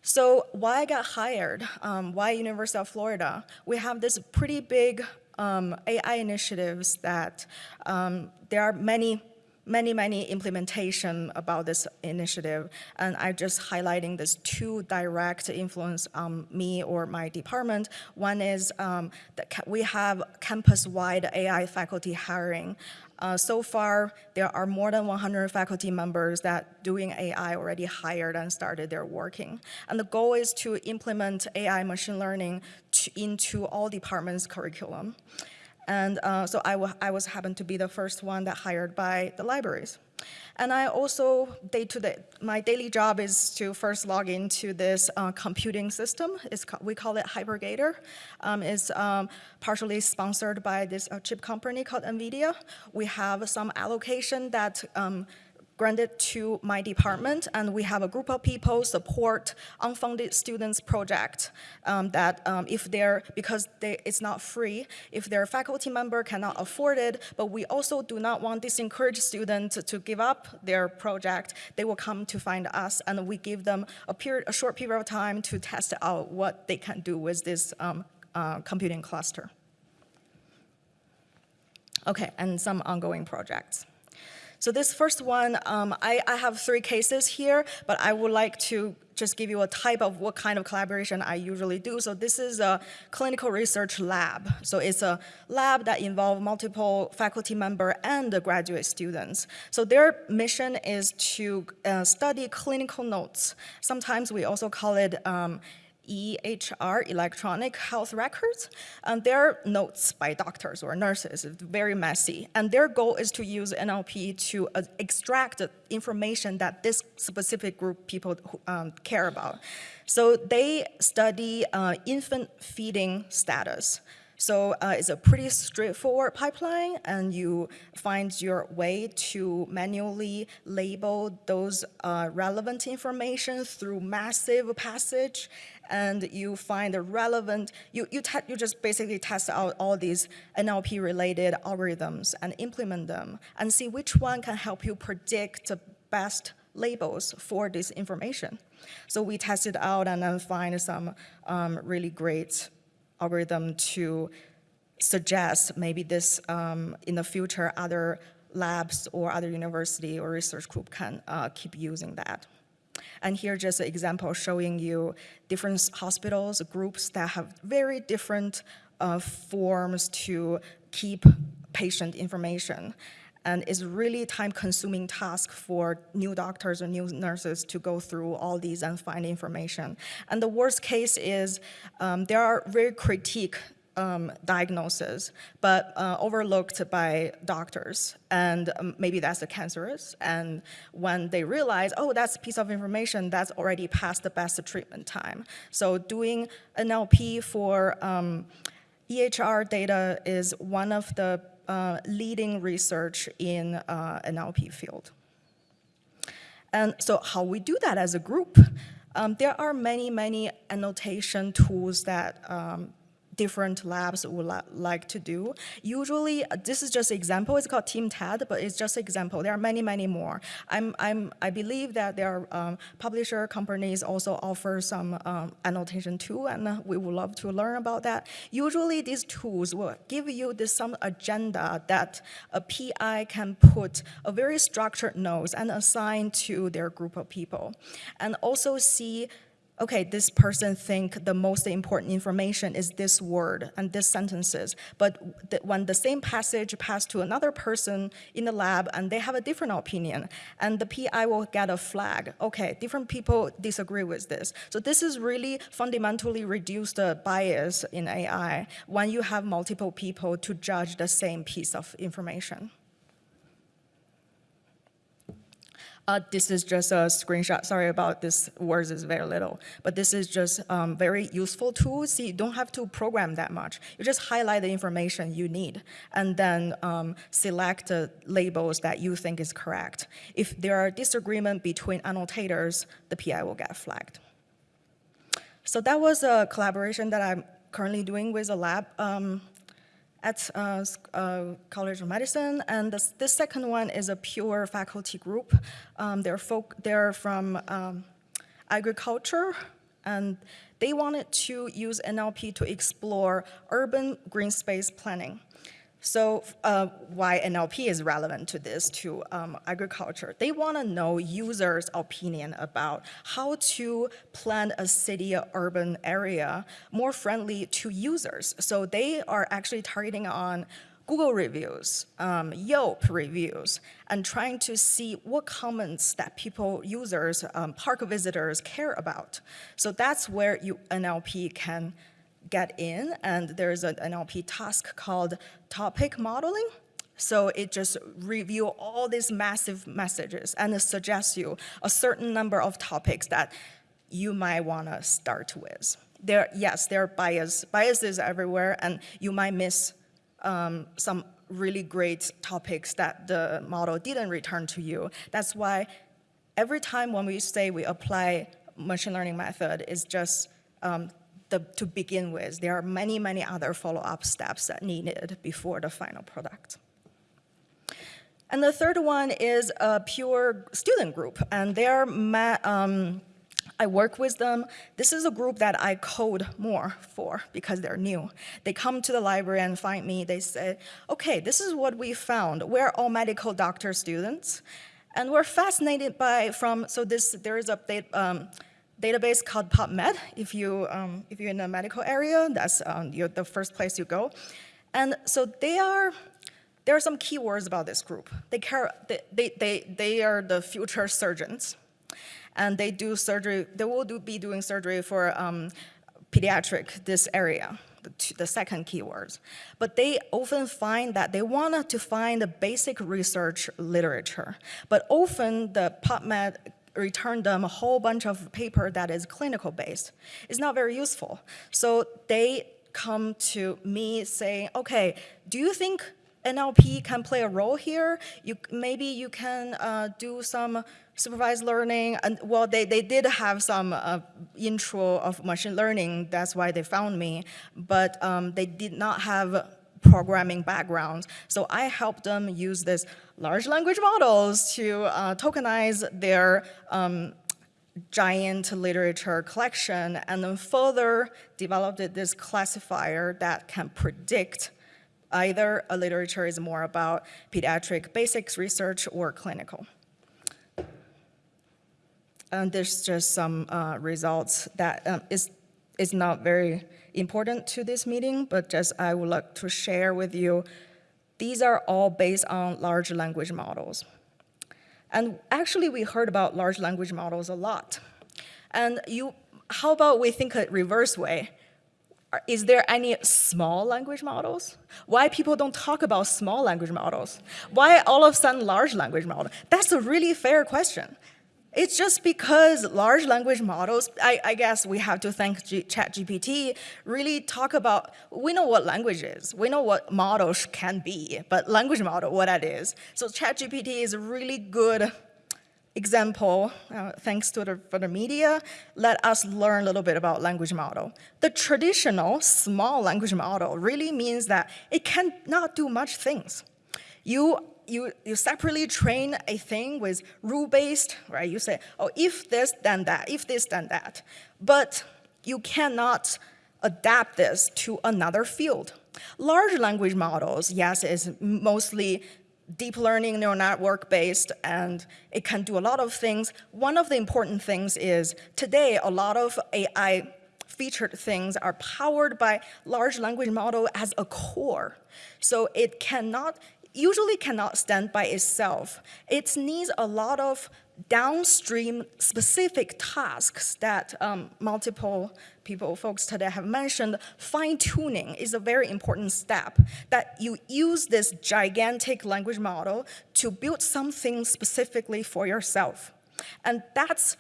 So why I got hired, um, why University of Florida? We have this pretty big um, AI initiatives that um, there are many many, many implementation about this initiative, and I'm just highlighting this two direct influence on me or my department. One is um, that we have campus-wide AI faculty hiring. Uh, so far, there are more than 100 faculty members that doing AI already hired and started their working. And the goal is to implement AI machine learning to, into all departments' curriculum. And uh, so I, I was happened to be the first one that hired by the libraries. And I also, day to day, my daily job is to first log into this uh, computing system. It's, we call it HyperGator. Um, it's um, partially sponsored by this uh, chip company called NVIDIA. We have some allocation that um, granted to my department, and we have a group of people support unfunded students project um, that um, if they're, because they, it's not free, if their faculty member cannot afford it, but we also do not want to discourage students to give up their project, they will come to find us, and we give them a, period, a short period of time to test out what they can do with this um, uh, computing cluster. Okay, and some ongoing projects. So this first one, um, I, I have three cases here, but I would like to just give you a type of what kind of collaboration I usually do. So this is a clinical research lab. So it's a lab that involves multiple faculty member and the graduate students. So their mission is to uh, study clinical notes. Sometimes we also call it um, EHR, electronic health records, and they're notes by doctors or nurses, It's very messy. And their goal is to use NLP to uh, extract information that this specific group people um, care about. So they study uh, infant feeding status. So uh, it's a pretty straightforward pipeline, and you find your way to manually label those uh, relevant information through massive passage, and you find the relevant, you, you, you just basically test out all these NLP-related algorithms and implement them, and see which one can help you predict the best labels for this information. So we tested out and then find some um, really great algorithm to suggest maybe this, um, in the future, other labs or other university or research group can uh, keep using that. And here just an example showing you different hospitals, groups that have very different uh, forms to keep patient information. And it's really time-consuming task for new doctors or new nurses to go through all these and find information. And the worst case is um, there are very critique um, diagnosis, but uh, overlooked by doctors. And um, maybe that's the cancerous. And when they realize, oh, that's a piece of information that's already past the best treatment time. So doing NLP for um, EHR data is one of the uh, leading research in uh, NLP field. And so how we do that as a group, um, there are many, many annotation tools that um, different labs would li like to do. Usually, uh, this is just an example. It's called TeamTat, but it's just an example. There are many, many more. I'm, I'm, I believe that there are um, publisher companies also offer some um, annotation too, and uh, we would love to learn about that. Usually, these tools will give you this some agenda that a PI can put a very structured notes and assign to their group of people, and also see okay, this person think the most important information is this word and this sentences. But when the same passage passed to another person in the lab and they have a different opinion, and the PI will get a flag. Okay, different people disagree with this. So this is really fundamentally reduce the bias in AI when you have multiple people to judge the same piece of information. Uh, this is just a screenshot. Sorry about this, words is very little. But this is just um, very useful tool. See, you don't have to program that much. You just highlight the information you need and then um, select the labels that you think is correct. If there are disagreement between annotators, the PI will get flagged. So that was a collaboration that I'm currently doing with a lab. Um, at uh, uh, College of Medicine, and this, second one is a pure faculty group. Um, they're, folk, they're from um, agriculture, and they wanted to use NLP to explore urban green space planning. So uh, why NLP is relevant to this, to um, agriculture. They want to know users' opinion about how to plan a city or urban area more friendly to users. So they are actually targeting on Google reviews, um, Yelp reviews, and trying to see what comments that people, users, um, park visitors care about. So that's where you, NLP can get in, and there's an NLP task called topic modeling. So it just review all these massive messages and suggests you a certain number of topics that you might want to start with. There, yes, there are bias, biases everywhere, and you might miss um, some really great topics that the model didn't return to you. That's why every time when we say we apply machine learning method, is just um, the, to begin with. There are many, many other follow-up steps that needed before the final product. And the third one is a pure student group, and they're um, I work with them. This is a group that I code more for because they're new. They come to the library and find me. They say, okay, this is what we found. We're all medical doctor students. And we're fascinated by from, so this, there is a, um, database called PubMed. If, you, um, if you're in the medical area, that's um, the first place you go. And so they are, there are some keywords about this group. They, care, they, they, they, they are the future surgeons. And they do surgery, they will do, be doing surgery for um, pediatric, this area, the, two, the second keywords. But they often find that they want to find the basic research literature. But often the PubMed return them a whole bunch of paper that is clinical based. It's not very useful. So they come to me saying, okay, do you think NLP can play a role here? You, maybe you can uh, do some supervised learning. And well, they, they did have some uh, intro of machine learning. That's why they found me. But um, they did not have programming backgrounds. So I helped them use this large language models to uh, tokenize their um, giant literature collection and then further developed this classifier that can predict either a literature is more about pediatric basics research or clinical. And there's just some uh, results that um, is, is not very important to this meeting, but just I would like to share with you. These are all based on large language models. And actually, we heard about large language models a lot. And you, how about we think a reverse way? Is there any small language models? Why people don't talk about small language models? Why all of a sudden large language model? That's a really fair question. It's just because large language models, I, I guess we have to thank ChatGPT, really talk about, we know what language is, we know what models can be, but language model, what that is. So ChatGPT is a really good example, uh, thanks to the, for the media, let us learn a little bit about language model. The traditional small language model really means that it cannot do much things. You you, you separately train a thing with rule-based, right? You say, oh, if this, then that, if this, then that. But you cannot adapt this to another field. Large language models, yes, is mostly deep learning neural network based and it can do a lot of things. One of the important things is today a lot of AI featured things are powered by large language model as a core. So it cannot, usually cannot stand by itself. It needs a lot of downstream specific tasks that um, multiple people, folks today have mentioned, fine tuning is a very important step that you use this gigantic language model to build something specifically for yourself. And that's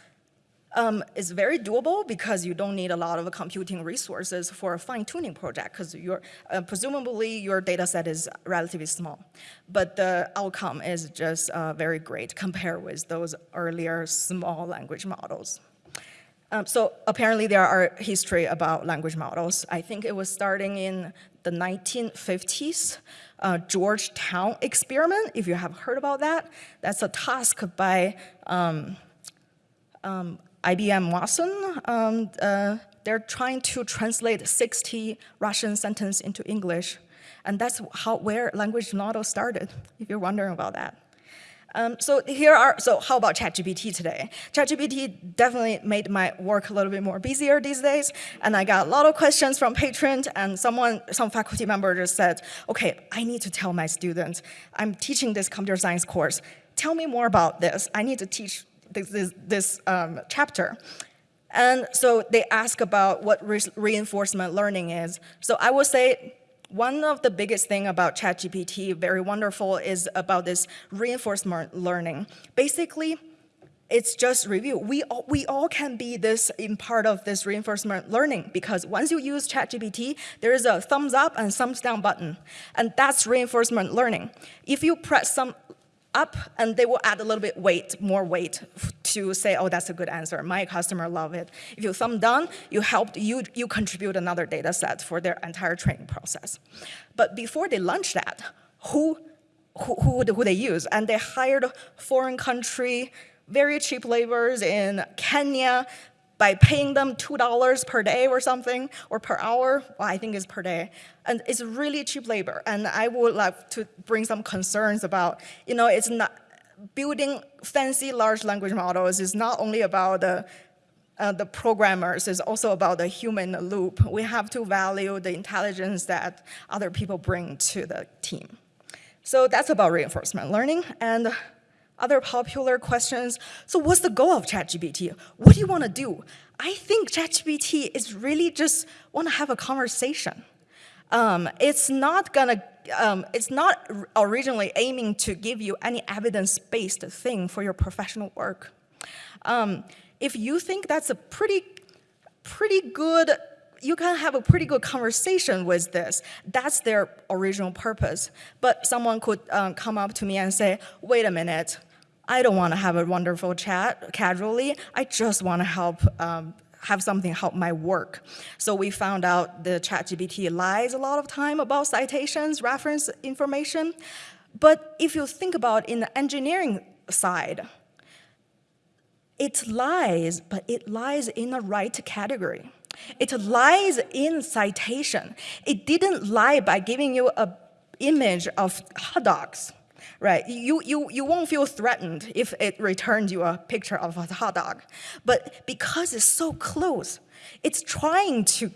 um, is very doable because you don't need a lot of computing resources for a fine-tuning project because uh, presumably your data set is relatively small. But the outcome is just uh, very great compared with those earlier small language models. Um, so apparently there are history about language models. I think it was starting in the 1950s, uh, Georgetown experiment, if you have heard about that. That's a task by um, um, IBM Watson, um, uh, they're trying to translate 60 Russian sentences into English. And that's how, where language model started, if you're wondering about that. Um, so here are, so how about ChatGPT today? ChatGPT definitely made my work a little bit more busier these days, and I got a lot of questions from patrons, and someone, some faculty member just said, okay, I need to tell my students, I'm teaching this computer science course, tell me more about this. I need to teach this, this, this um, chapter. And so they ask about what re reinforcement learning is. So I would say one of the biggest thing about ChatGPT, very wonderful, is about this reinforcement learning. Basically, it's just review. We all, we all can be this in part of this reinforcement learning because once you use ChatGPT, there is a thumbs up and thumbs down button, and that's reinforcement learning. If you press some up and they will add a little bit weight, more weight to say, oh, that's a good answer. My customer love it. If you thumb down, you helped, you, you contribute another data set for their entire training process. But before they launch that, who, who, who, who they use? And they hired foreign country, very cheap laborers in Kenya, by paying them $2 per day or something, or per hour, well, I think it's per day. And it's really cheap labor. And I would like to bring some concerns about, you know, it's not, building fancy large language models is not only about the, uh, the programmers, it's also about the human loop. We have to value the intelligence that other people bring to the team. So that's about reinforcement learning. And other popular questions. So what's the goal of ChatGPT? What do you want to do? I think ChatGPT is really just want to have a conversation. Um, it's not gonna, um, it's not originally aiming to give you any evidence-based thing for your professional work. Um, if you think that's a pretty, pretty good, you can have a pretty good conversation with this. That's their original purpose. But someone could um, come up to me and say, wait a minute, I don't want to have a wonderful chat casually. I just want to help um, have something help my work. So we found out the ChatGPT lies a lot of time about citations, reference information. But if you think about in the engineering side, it lies, but it lies in the right category. It lies in citation. It didn't lie by giving you a image of hot dogs right? You, you, you won't feel threatened if it returns you a picture of a hot dog. But because it's so close, it's trying to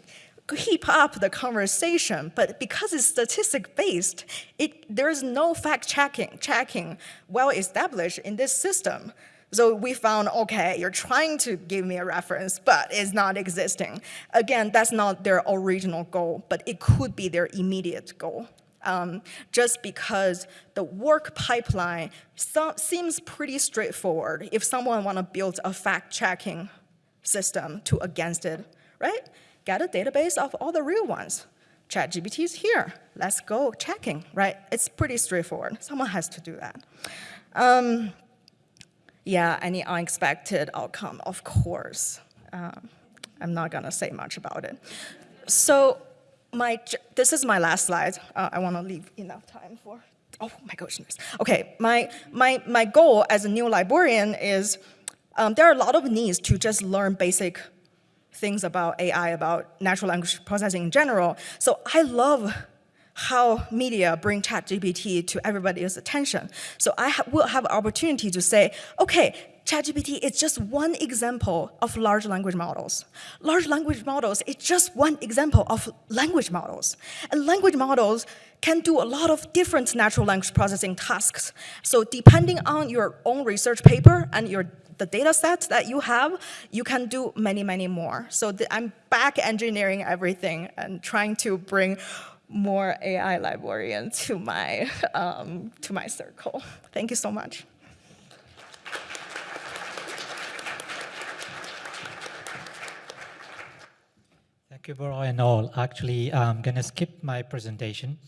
keep up the conversation, but because it's statistic-based, it, there's no fact-checking checking well established in this system. So we found, okay, you're trying to give me a reference, but it's not existing. Again, that's not their original goal, but it could be their immediate goal um, just because the work pipeline so, seems pretty straightforward if someone want to build a fact-checking system to against it, right? Get a database of all the real ones. ChatGPT is here. Let's go checking, right? It's pretty straightforward. Someone has to do that. Um, yeah, any unexpected outcome, of course. Um, I'm not gonna say much about it. So my, this is my last slide. Uh, I want to leave enough time for, oh my goodness. Okay, my, my, my goal as a new librarian is um, there are a lot of needs to just learn basic things about AI, about natural language processing in general. So I love how media bring ChatGPT to everybody's attention. So I ha will have opportunity to say, okay, ChatGPT is just one example of large language models. Large language models is just one example of language models. And language models can do a lot of different natural language processing tasks. So depending on your own research paper and your the data set that you have, you can do many, many more. So I'm back engineering everything and trying to bring more AI librarian to my, um, to my circle. Thank you so much. Thank you, Bora and all. Actually, I'm going to skip my presentation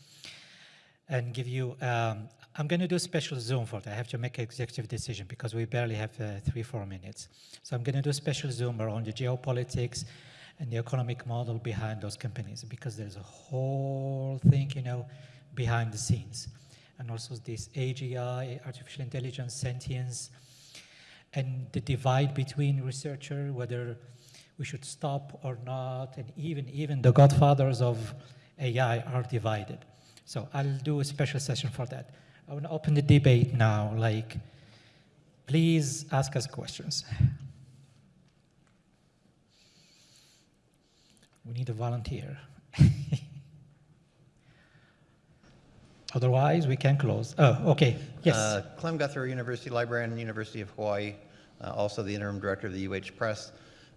and give you, um, I'm going to do a special Zoom for that. I have to make an executive decision because we barely have uh, three, four minutes. So I'm going to do a special Zoom around the geopolitics and the economic model behind those companies because there's a whole thing, you know, behind the scenes. And also this AGI, artificial intelligence, sentience, and the divide between researcher, whether we should stop or not, and even, even the godfathers of AI are divided. So I'll do a special session for that. I want to open the debate now, like, please ask us questions. We need a volunteer. Otherwise, we can close. Oh, okay, yes. Uh, Clem Guthrie, University Librarian, University of Hawaii, uh, also the interim director of the UH Press.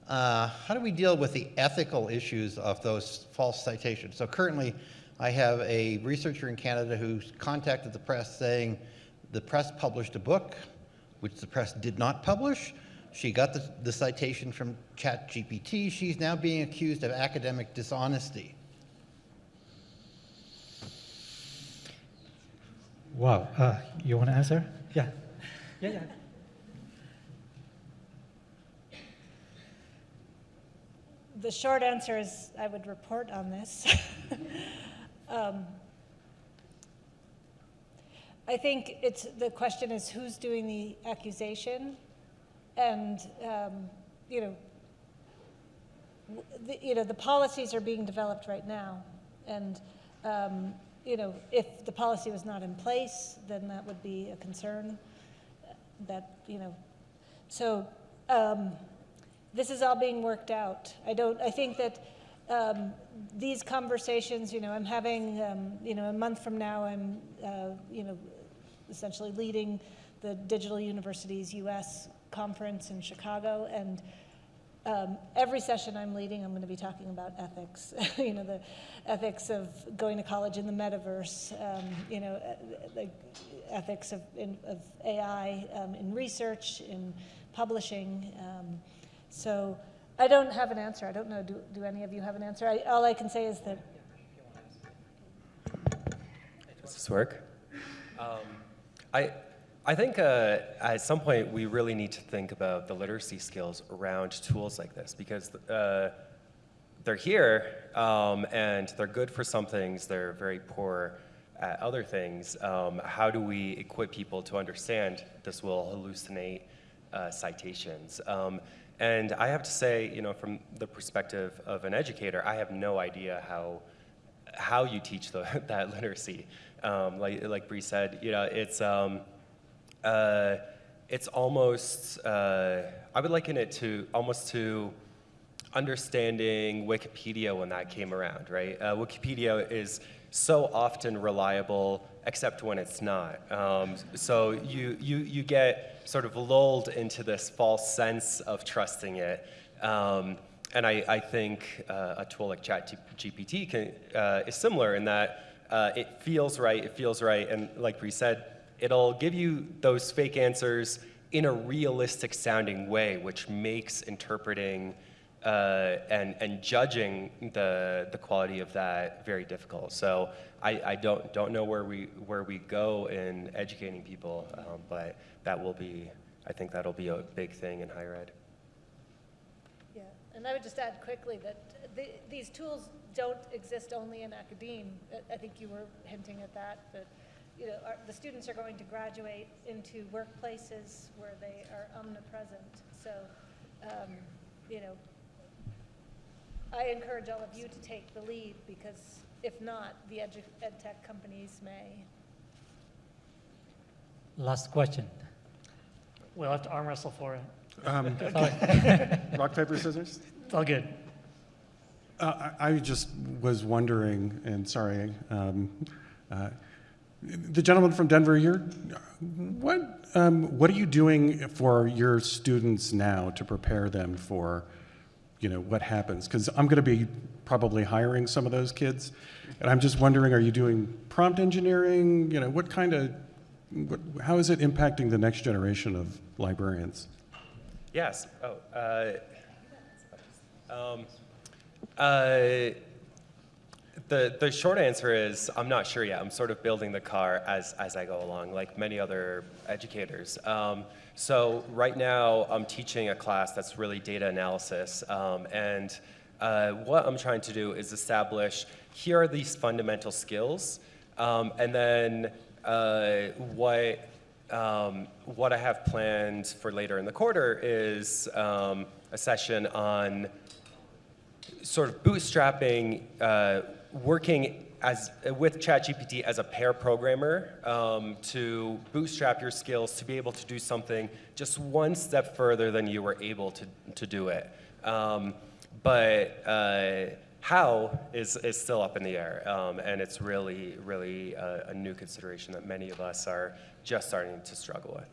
Uh, how do we deal with the ethical issues of those false citations? So currently, I have a researcher in Canada who contacted the press saying the press published a book, which the press did not publish. She got the, the citation from ChatGPT. She's now being accused of academic dishonesty. Wow, uh, you want to answer? Yeah. Yeah, yeah. the short answer is I would report on this. um, I think it's the question is who's doing the accusation, and um, you know, the, you know the policies are being developed right now, and um, you know if the policy was not in place, then that would be a concern. That you know, so. Um, this is all being worked out. I don't, I think that um, these conversations, you know, I'm having, um, you know, a month from now, I'm, uh, you know, essentially leading the Digital Universities US conference in Chicago, and um, every session I'm leading, I'm going to be talking about ethics. you know, the ethics of going to college in the metaverse. Um, you know, uh, the ethics of, in, of AI um, in research, in publishing. Um, so I don't have an answer. I don't know. Do, do any of you have an answer? I, all I can say is that Does this work? Um, I, I think uh, at some point we really need to think about the literacy skills around tools like this because uh, they're here um, and they're good for some things, they're very poor at other things. Um, how do we equip people to understand this will hallucinate uh, citations? Um, and I have to say, you know, from the perspective of an educator, I have no idea how how you teach the, that literacy. Um, like like Bree said, you know, it's um, uh, it's almost uh, I would liken it to almost to understanding Wikipedia when that came around, right? Uh, Wikipedia is so often reliable, except when it's not. Um, so you, you, you get sort of lulled into this false sense of trusting it. Um, and I, I think uh, a tool like ChatGPT uh, is similar in that uh, it feels right, it feels right, and like Bree said, it'll give you those fake answers in a realistic sounding way, which makes interpreting uh, and, and judging the, the quality of that very difficult. So I, I don't, don't know where we, where we go in educating people, um, but that will be, I think that'll be a big thing in higher ed. Yeah, and I would just add quickly that the, these tools don't exist only in academe. I- think you were hinting at that, but, you know, our, the students are going to graduate into workplaces where they are omnipresent. So, um, you know, I encourage all of you to take the lead because if not, the edu- ed tech companies may. Last question. We'll have to arm wrestle for it. Um, Rock, paper, scissors? It's all good. Uh, I I just was wondering, and sorry, um, uh, the gentleman from Denver here, what, um, what are you doing for your students now to prepare them for, you know, what happens? Because I'm going to be probably hiring some of those kids, and I'm just wondering, are you doing prompt engineering? You know, what kind of, what, how is it impacting the next generation of librarians? Yes. Oh, uh, um, uh, the, the short answer is I'm not sure yet. I'm sort of building the car as, as I go along, like many other educators. Um, so right now I'm teaching a class that's really data analysis. Um, and uh, what I'm trying to do is establish here are these fundamental skills. Um, and then uh, what um, what I have planned for later in the quarter is um, a session on sort of bootstrapping, uh, working as with ChatGPT as a pair programmer um, to bootstrap your skills to be able to do something just one step further than you were able to, to do it. Um, but uh, how is, is still up in the air, um, and it's really, really a, a new consideration that many of us are just starting to struggle with.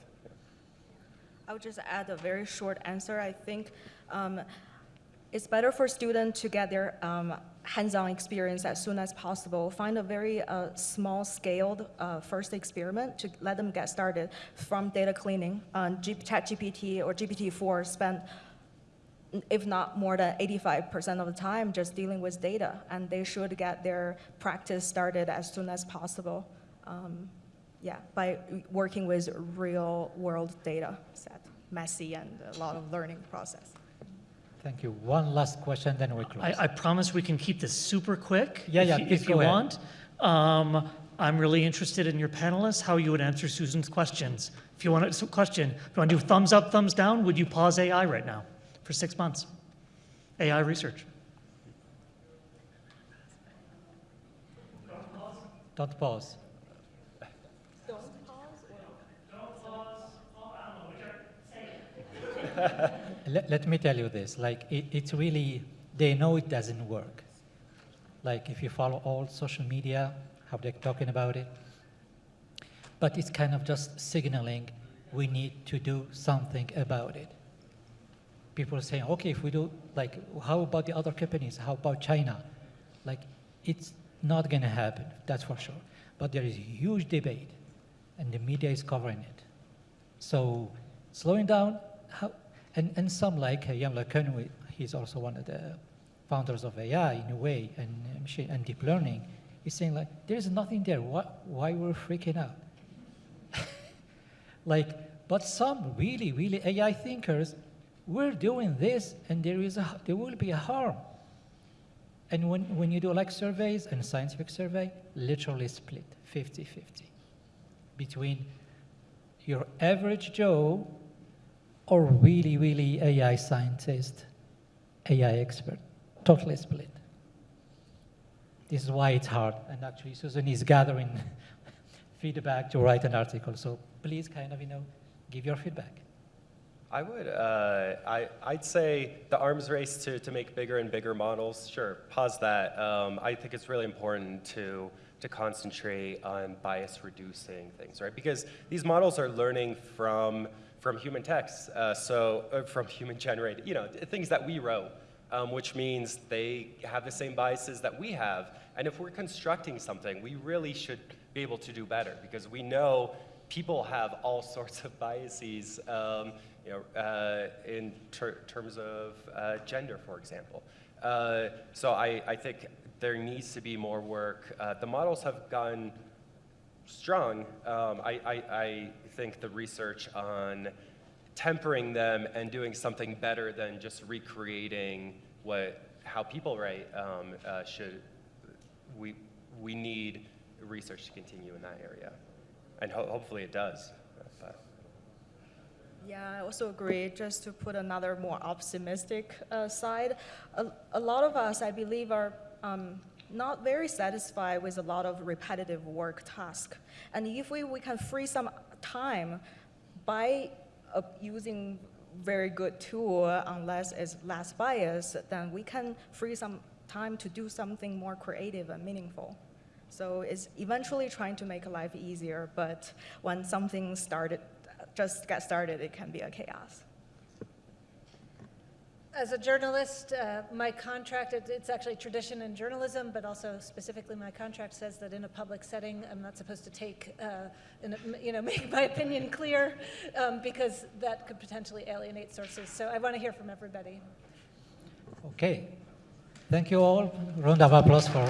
I would just add a very short answer. I think um, it's better for students to get their um, hands-on experience as soon as possible. Find a very uh, small-scaled uh, first experiment to let them get started from data cleaning. G- ChatGPT or GPT-4 spend, if not more than 85% of the time, just dealing with data, and they should get their practice started as soon as possible. Um, yeah, by working with real-world data set, messy and a lot of learning process. Thank you. One last question, then we close. I, I promise we can keep this super quick. Yeah, if yeah, you- If you ahead. want. Um, I'm really interested in your panelists, how you would answer Susan's questions. If you want a question, if you want to do thumbs up, thumbs down, would you pause AI right now for six months? AI research. Don't pause. Don't pause. Don't pause? I Don't pause. Let, let me tell you this like it, it's really they know it doesn't work like if you follow all social media how they're talking about it but it's kind of just signaling we need to do something about it. People are saying, okay, if we do, like, how about the other companies? How about China? Like, it's not going to happen, that's for sure. But there is a huge debate, and the media is covering it. So slowing down, how, and, and some like uh, LeCun, he's also one of the founders of AI in a way, and, machine, and deep learning, he's saying like, there's nothing there, why, why we're freaking out? like, but some really, really AI thinkers, we're doing this and there, is a, there will be a harm. And when, when you do like surveys and scientific survey, literally split 50-50 between your average Joe or really, really AI scientist, AI expert, totally split. This is why it's hard. And actually, Susan is gathering feedback to write an article. So please kind of, you know, give your feedback. I would, uh, I, I'd say the arms race to, to make bigger and bigger models, sure, pause that. Um, I think it's really important to, to concentrate on bias reducing things, right? Because these models are learning from, from human texts, uh, so, uh, from human generated, you know, things that we wrote, um, which means they have the same biases that we have. And if we're constructing something, we really should be able to do better because we know people have all sorts of biases, um, you know, uh, in ter terms of uh, gender, for example. Uh, so I, I think there needs to be more work. Uh, the models have gotten strong. Um, I, I, I think the research on tempering them and doing something better than just recreating what how people write um, uh, should we we need research to continue in that area, and ho hopefully it does. But. Yeah, I also agree. Just to put another more optimistic uh, side, a, a, lot of us, I believe, are um, not very satisfied with a lot of repetitive work task. And if we, we can free some time by uh, using very good tool, unless it's less biased, then we can free some time to do something more creative and meaningful. So it's eventually trying to make life easier, but when something started just get started, it can be a chaos. As a journalist, uh, my contract, it, it's actually tradition in journalism, but also specifically my contract says that in a public setting, I'm not supposed to take, uh, in you know, make my opinion clear um, because that could potentially alienate sources. So I want to hear from everybody. Okay. Thank you all. Round of applause for